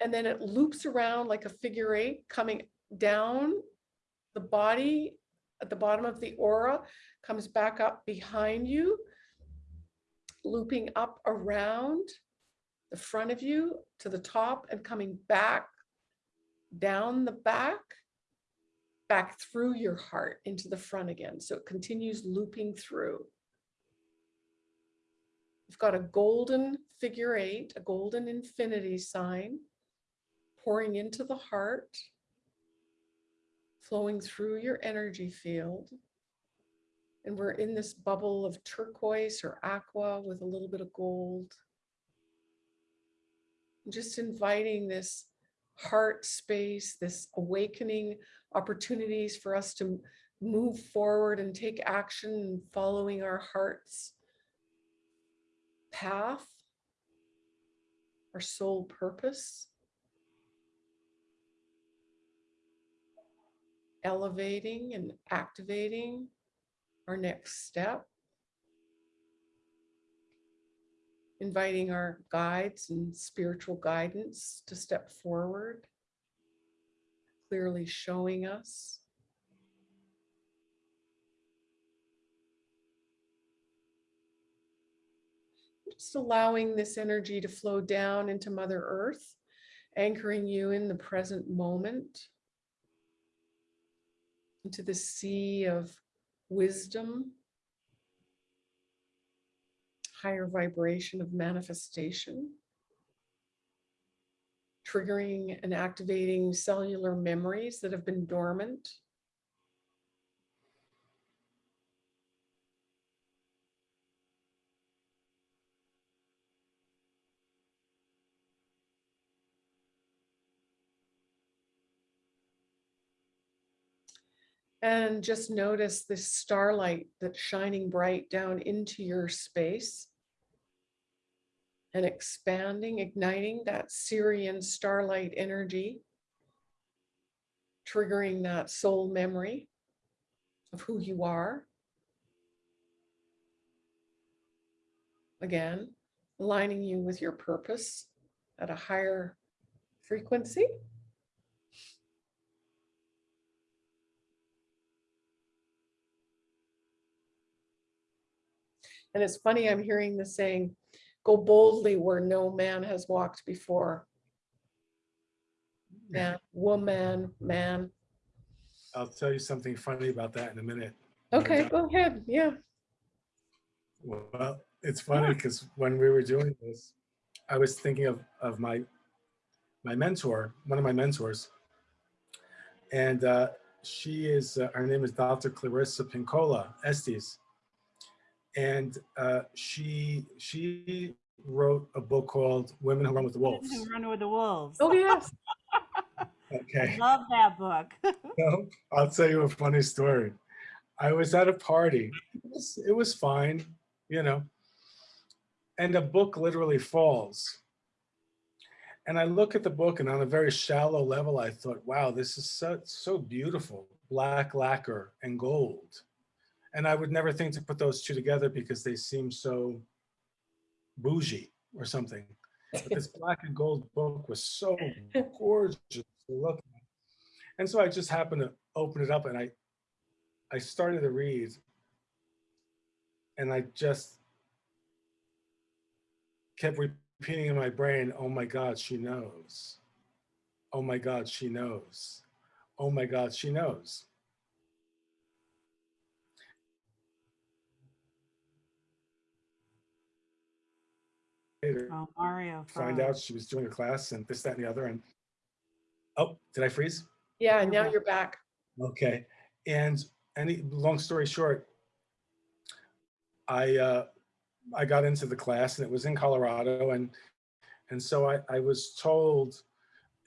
Speaker 2: And then it loops around like a figure eight coming down the body at the bottom of the aura, comes back up behind you, looping up around the front of you to the top and coming back down the back, back through your heart into the front again. So it continues looping through. You've got a golden figure eight, a golden infinity sign pouring into the heart, flowing through your energy field. And we're in this bubble of turquoise or aqua with a little bit of gold just inviting this heart space, this awakening opportunities for us to move forward and take action following our heart's path, our soul purpose. Elevating and activating our next step. inviting our guides and spiritual guidance to step forward, clearly showing us. Just allowing this energy to flow down into Mother Earth, anchoring you in the present moment, into the sea of wisdom. Higher vibration of manifestation, triggering and activating cellular memories that have been dormant. And just notice this starlight that's shining bright down into your space and expanding, igniting that Sirian starlight energy, triggering that soul memory of who you are. Again, aligning you with your purpose at a higher frequency. And it's funny, I'm hearing the saying, go boldly where no man has walked before. Man, woman, man.
Speaker 3: I'll tell you something funny about that in a minute.
Speaker 2: Okay, go ahead. Yeah.
Speaker 3: Well, it's funny because when we were doing this, I was thinking of, of my, my mentor, one of my mentors. And uh, she is, uh, her name is Dr. Clarissa Pinkola Estés. And uh, she, she wrote a book called Women Who Run with the Wolves.
Speaker 1: Women Who Run with the Wolves.
Speaker 2: Oh, yes.
Speaker 3: Okay.
Speaker 1: I love that book.
Speaker 3: No, I'll tell you a funny story. I was at a party. It was, it was fine, you know. And a book literally falls. And I look at the book and on a very shallow level, I thought, wow, this is so, so beautiful, black lacquer and gold. And I would never think to put those two together because they seem so bougie or something. But this black and gold book was so gorgeous to look at. And so I just happened to open it up and I, I started to read. And I just kept repeating in my brain, oh my God, she knows. Oh my God, she knows. Oh my God, she knows. Later,
Speaker 1: Oh, Mario.
Speaker 3: find out she was doing a class and this, that, and the other. And oh, did I freeze?
Speaker 2: Yeah, now you're back.
Speaker 3: Okay. And any long story short, I uh, I got into the class and it was in Colorado and and so I, I was told,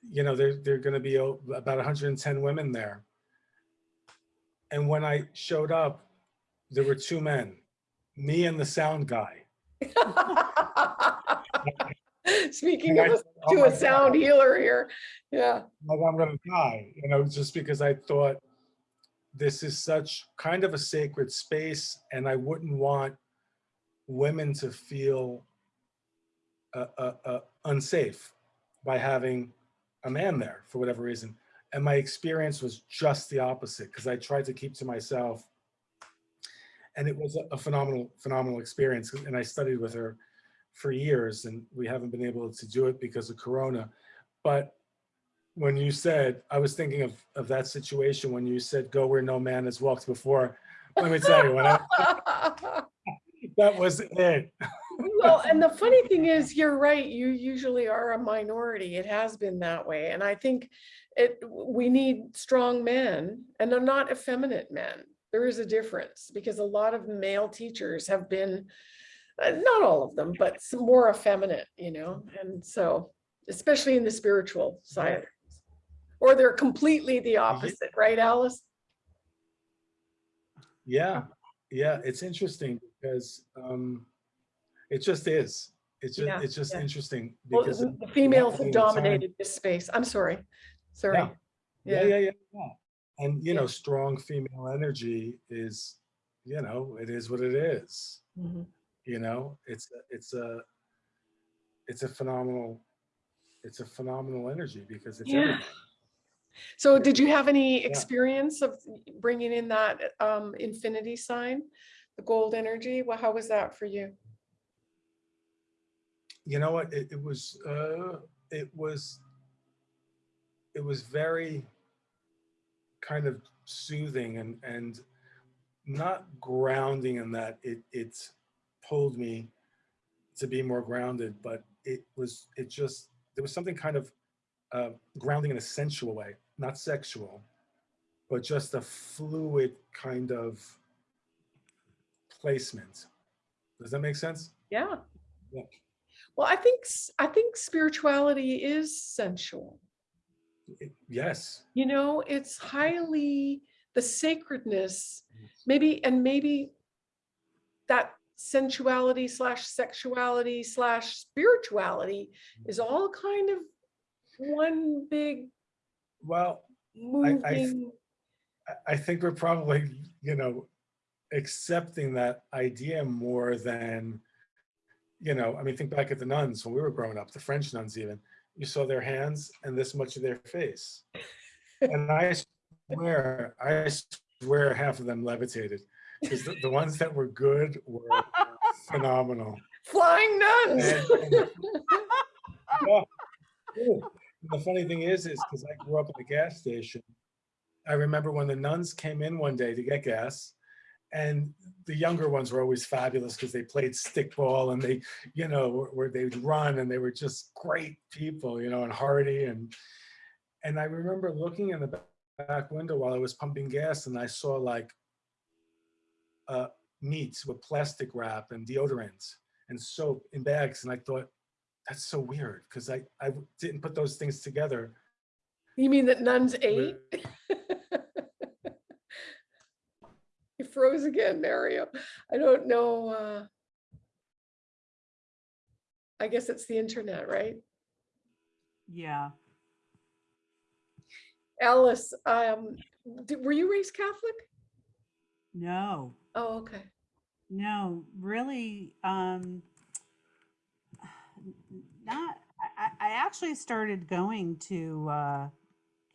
Speaker 3: you know, there there are going to be a, about 110 women there. And when I showed up, there were two men, me and the sound guy.
Speaker 2: Speaking of
Speaker 3: I
Speaker 2: a-
Speaker 3: said, "Oh
Speaker 2: to a sound
Speaker 3: God."
Speaker 2: healer here. Yeah.
Speaker 3: like I'm gonna die, you know, just because I thought this is such kind of a sacred space and I wouldn't want women to feel uh, uh, uh, unsafe by having a man there for whatever reason. And my experience was just the opposite because I tried to keep to myself. And it was a, a phenomenal, phenomenal experience. And I studied with her for years and we haven't been able to do it because of Corona. But when you said, I was thinking of, of that situation when you said, go where no man has walked before. Let me tell you, when I, that was it.
Speaker 2: well, and the funny thing is, you're right. You usually are a minority. It has been that way. And I think it we need strong men and they're not effeminate men. There is a difference because a lot of male teachers have been, uh, not all of them, but some more effeminate, you know, and so, especially in the spiritual side. Or they're completely the opposite, right, Alice?
Speaker 3: Yeah, yeah, it's interesting because um, it just is. It's just,
Speaker 2: Yeah,
Speaker 3: it's just
Speaker 2: yeah.
Speaker 3: interesting
Speaker 2: Well,
Speaker 3: because.
Speaker 2: the the females have dominated this space. I'm sorry. Sorry.
Speaker 3: Yeah. Yeah, yeah, yeah, yeah. And, you know, strong female energy is, you know, it is what it is.
Speaker 2: Mhm.
Speaker 3: You know, it's, a- it's a, it's a phenomenal, it's a phenomenal energy because it's
Speaker 2: Yeah.
Speaker 3: everything.
Speaker 2: So did you have any
Speaker 3: Yeah.
Speaker 2: experience of bringing in that um, infinity sign, the gold energy? Well, how was that for you?
Speaker 3: you know what it, it was uh it was it was very kind of soothing and and not grounding in that it it pulled me to be more grounded but it was it just there was something kind of uh grounding in a sensual way not sexual but just a fluid kind of placement does that make sense
Speaker 2: Yeah.
Speaker 3: Yeah.
Speaker 2: Well, I think I think spirituality is sensual.
Speaker 3: It- yes
Speaker 2: You know, it's highly the sacredness, maybe, and maybe that sensuality slash sexuality slash spirituality mm-hmm. is all kind of one big
Speaker 3: well
Speaker 2: moving.
Speaker 3: I- I think we're probably, you know, accepting that idea more than, you know, I mean, think back at the nuns when we were growing up, the French nuns even, you saw their hands and this much of their face. And I swear, I swear half of them levitated because the, the ones that were good were phenomenal.
Speaker 2: Flying nuns.
Speaker 3: And- and- Yeah, The funny thing is, is because I grew up at the gas station, I remember when the nuns came in one day to get gas, and the younger ones were always fabulous because they played stickball and they, you know, where they'd run and they were just great people, you know, and hardy and and I remember looking in the back window while I was pumping gas and I saw like uh, meat with plastic wrap and deodorants and soap in bags and I thought that's so weird because I I didn't put those things together.
Speaker 2: You mean that nuns ate? You froze again, Mario. I don't know. uh I guess it's the internet, right?
Speaker 1: Yeah.
Speaker 2: Alice, um, d- were you raised Catholic?
Speaker 1: No.
Speaker 2: Oh, okay.
Speaker 1: No, really, um, n- not, actually started going to uh,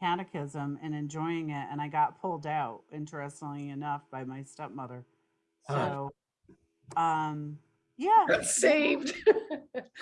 Speaker 1: catechism and enjoying it, and I got pulled out, interestingly enough, by my stepmother.
Speaker 3: Huh.
Speaker 1: So, um, yeah,
Speaker 2: Got saved.
Speaker 1: I,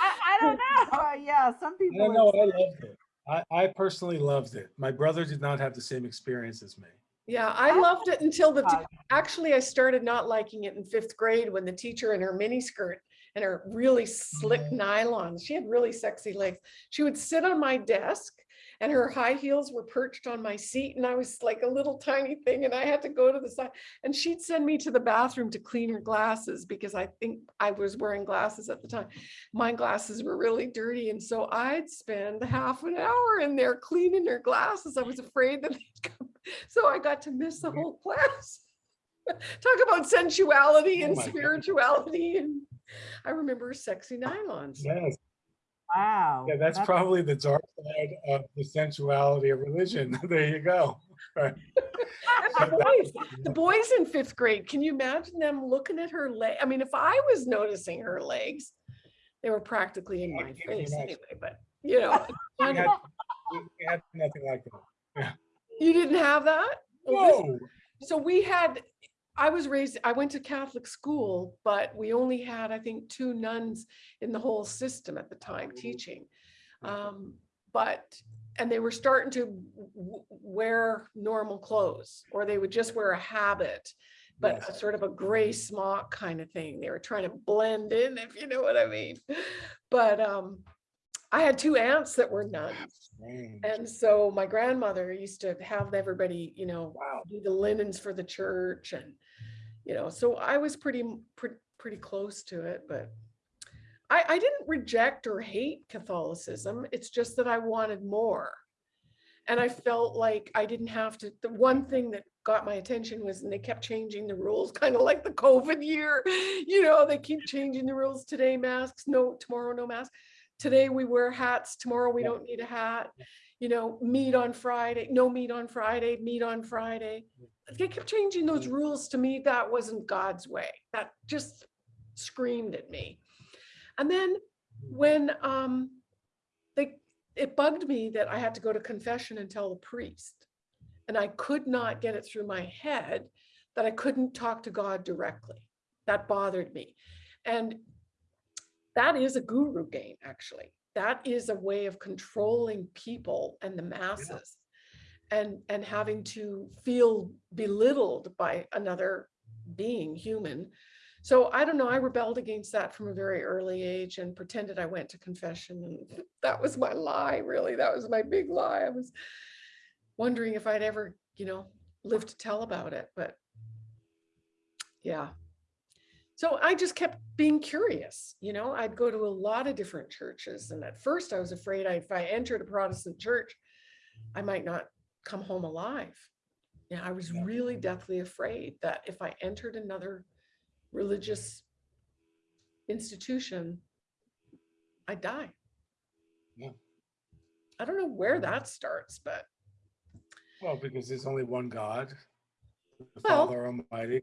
Speaker 1: I don't know. Uh, yeah, some people.
Speaker 3: don't know. I loved it. I, I personally loved it. My brother did not have the same experience as me.
Speaker 2: Yeah, I loved it until the, actually, I started not liking it in fifth grade when the teacher in her mini skirt and her really slick mm. nylons, she had really sexy legs. She would sit on my desk and her high heels were perched on my seat and I was like a little tiny thing and I had to go to the side. And she'd send me to the bathroom to clean her glasses because I think I was wearing glasses at the time. My glasses were really dirty and so I'd spend half an hour in there cleaning her glasses. I was afraid that they'd come. So I got to miss the mm-hmm. whole class. Talk about sensuality
Speaker 3: Oh
Speaker 2: and
Speaker 3: God.
Speaker 2: spirituality and I remember sexy nylons.
Speaker 3: Yes.
Speaker 1: Wow.
Speaker 3: Yeah, that's probably the dark side of the sensuality of religion. There you go. Right.
Speaker 2: The boys, the boys in fifth grade, can you imagine them looking at her leg? I mean, if I was noticing her legs, they were practically in
Speaker 3: I
Speaker 2: my face anyway, but you know,
Speaker 3: We had, we we had nothing like that.
Speaker 2: you didn't have that? Well,
Speaker 3: Whoa.
Speaker 2: So we had, I was raised, I went to Catholic school, but we only had, I think, two nuns in the whole system at the time teaching. Um, but, and they were starting to wear normal clothes, or they would just wear a habit, but a sort of a gray smock kind of thing. They were trying to blend in, if you know what I mean. But um, I had two aunts that were nuns. And so my grandmother used to have everybody, you know,
Speaker 3: Wow.
Speaker 2: do the linens for the church and, you know, so I was pretty, pretty, pretty close to it, but I, I didn't reject or hate Catholicism. It's just that I wanted more. And I felt like I didn't have to, the one thing that got my attention was, and they kept changing the rules, kind of like the COVID year, you know, they keep changing the rules today, masks, no, tomorrow, no mask. Today we wear hats, tomorrow we don't need a hat, you know, meat on Friday, no meat on Friday, meat on Friday. They kept changing those
Speaker 3: Mm.
Speaker 2: rules to me. That wasn't God's way. That just screamed at me. And then when um they it bugged me that I had to go to confession and tell the priest. And I could not get it through my head that I couldn't talk to God directly. That bothered me. And that is a guru game, actually. That is a way of controlling people and the masses and and having to feel belittled by another being human. So i don't know i rebelled against that from a very early age and pretended i went to confession and that was my lie really. That was my big lie. I was wondering if i'd ever you know live to tell about it but yeah. So i just kept being curious you know? I'd go to a lot of different churches and at first i was afraid I, if i entered a protestant church i might not come home alive. Yeah, I was really deathly afraid that if I entered another religious institution, I'd die.
Speaker 3: Yeah.
Speaker 2: I don't know where that starts, but
Speaker 3: Well, because there's only one God, the
Speaker 2: Well,
Speaker 3: Father Almighty.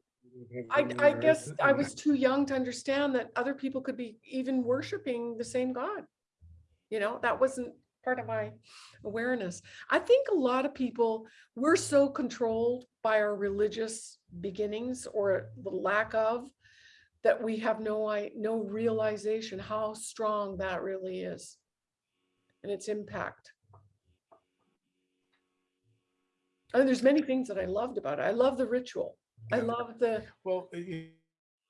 Speaker 2: I, I guess I was too young to understand that other people could be even worshiping the same God. You know, that wasn't part of my awareness. I think a lot of people, we're so controlled by our religious beginnings or the lack of, that we have no, I, no realization how strong that really is and its impact. And there's many things that I loved about it. I love the ritual. I love the,
Speaker 3: Well, you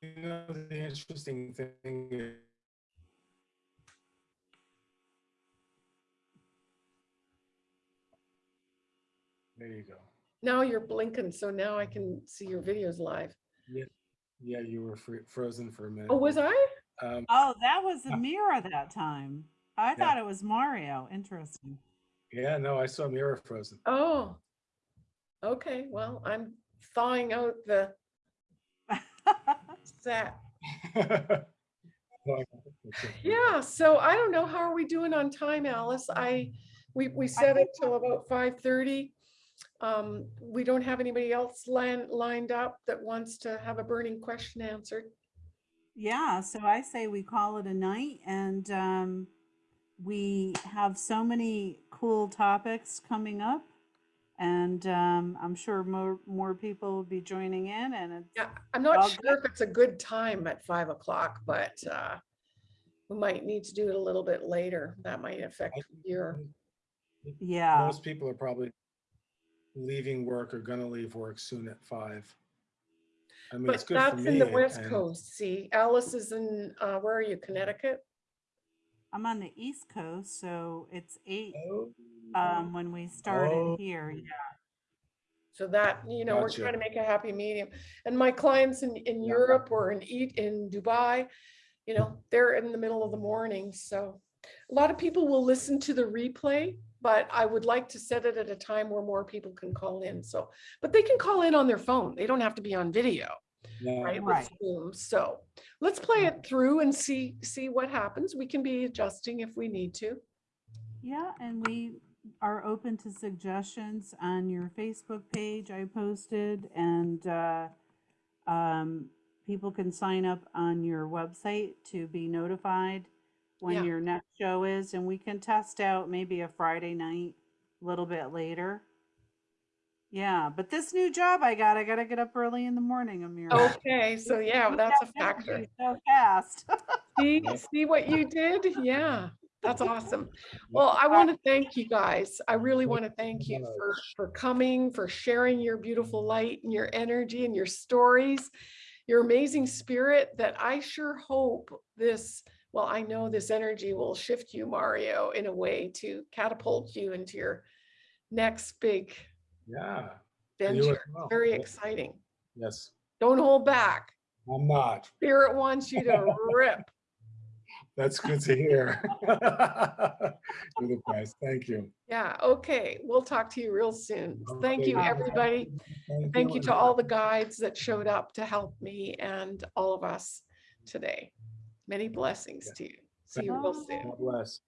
Speaker 3: you know, the interesting thing There you go.
Speaker 2: now you're blinking, so now I can see your videos live.
Speaker 3: Yeah, yeah, you were frozen for a minute.
Speaker 2: Oh, was I?
Speaker 3: Um,
Speaker 1: Oh, that was Amira that time. I
Speaker 3: Yeah.
Speaker 1: thought it was Mario. Interesting.
Speaker 3: yeah, no, I saw Mira frozen.
Speaker 2: Oh. Okay, well, I'm thawing out the set. Yeah, so I don't know, how are we doing on time, Alice? I, we, we set it till about five thirty. Um, we don't have anybody else lined, lined up that wants to have a burning question answered.
Speaker 1: yeah, so I say we call it a night and um we have so many cool topics coming up. And um, I'm sure more, more people will be joining in and it's,
Speaker 2: Yeah, I'm not
Speaker 1: Well,
Speaker 2: sure if it's a good time at five o'clock, but uh, we might need to do it a little bit later. That might affect your,
Speaker 1: yeah.
Speaker 3: Most people are probably leaving work or gonna leave work soon at five. I mean, it's
Speaker 2: but
Speaker 3: good for
Speaker 2: that's
Speaker 3: me.
Speaker 2: in the
Speaker 3: and-
Speaker 2: west
Speaker 3: and-
Speaker 2: coast. See, Alice is in, uh, where are you, Connecticut?
Speaker 1: I'm on the East Coast, so it's eight
Speaker 3: Oh,
Speaker 1: um, when we started
Speaker 3: Oh.
Speaker 1: here. Yeah.
Speaker 2: So that, you know, we're
Speaker 3: Gotcha.
Speaker 2: trying to make a happy medium. And my clients in, in
Speaker 3: Yeah.
Speaker 2: Europe or in eat in Dubai, you know, they're in the middle of the morning. So a lot of people will listen to the replay, but I would like to set it at a time where more people can call in. So, but they can call in on their phone. They don't have to be on video,
Speaker 3: yeah.
Speaker 2: right?
Speaker 1: Right.
Speaker 2: Zoom. So let's play it through and see, see what happens. We can be adjusting if we need to.
Speaker 1: Yeah, and we are open to suggestions on your Facebook page I posted and uh, um, people can sign up on your website to be notified when
Speaker 2: Yeah.
Speaker 1: your next show is and we can test out maybe a Friday night a little bit later. Yeah, but this new job I got, I got to get up early in the morning, Amir.
Speaker 2: Okay, so yeah,
Speaker 1: You
Speaker 2: that's a factor.
Speaker 1: So fast.
Speaker 2: See, see what you did? Yeah, that's awesome. Well, I want to thank you guys. I really want to thank you for, for coming, for sharing your beautiful light and your energy and your stories, your amazing spirit that I sure hope this, well, I know this energy will shift you, Mario, in a way to catapult you into your next big
Speaker 3: Yeah. you
Speaker 2: venture.
Speaker 3: well.
Speaker 2: Very
Speaker 3: Yeah.
Speaker 2: exciting.
Speaker 3: Yes,
Speaker 2: Don't hold back.
Speaker 3: I'm not.
Speaker 2: Spirit wants you to rip.
Speaker 3: That's good to hear. You're the best. Thank you.
Speaker 2: Yeah, okay. We'll talk to you real soon. Thank you, everybody. Thank you to all the guides that showed up to help me and all of us today. Many blessings to you. See you real soon.
Speaker 3: God bless.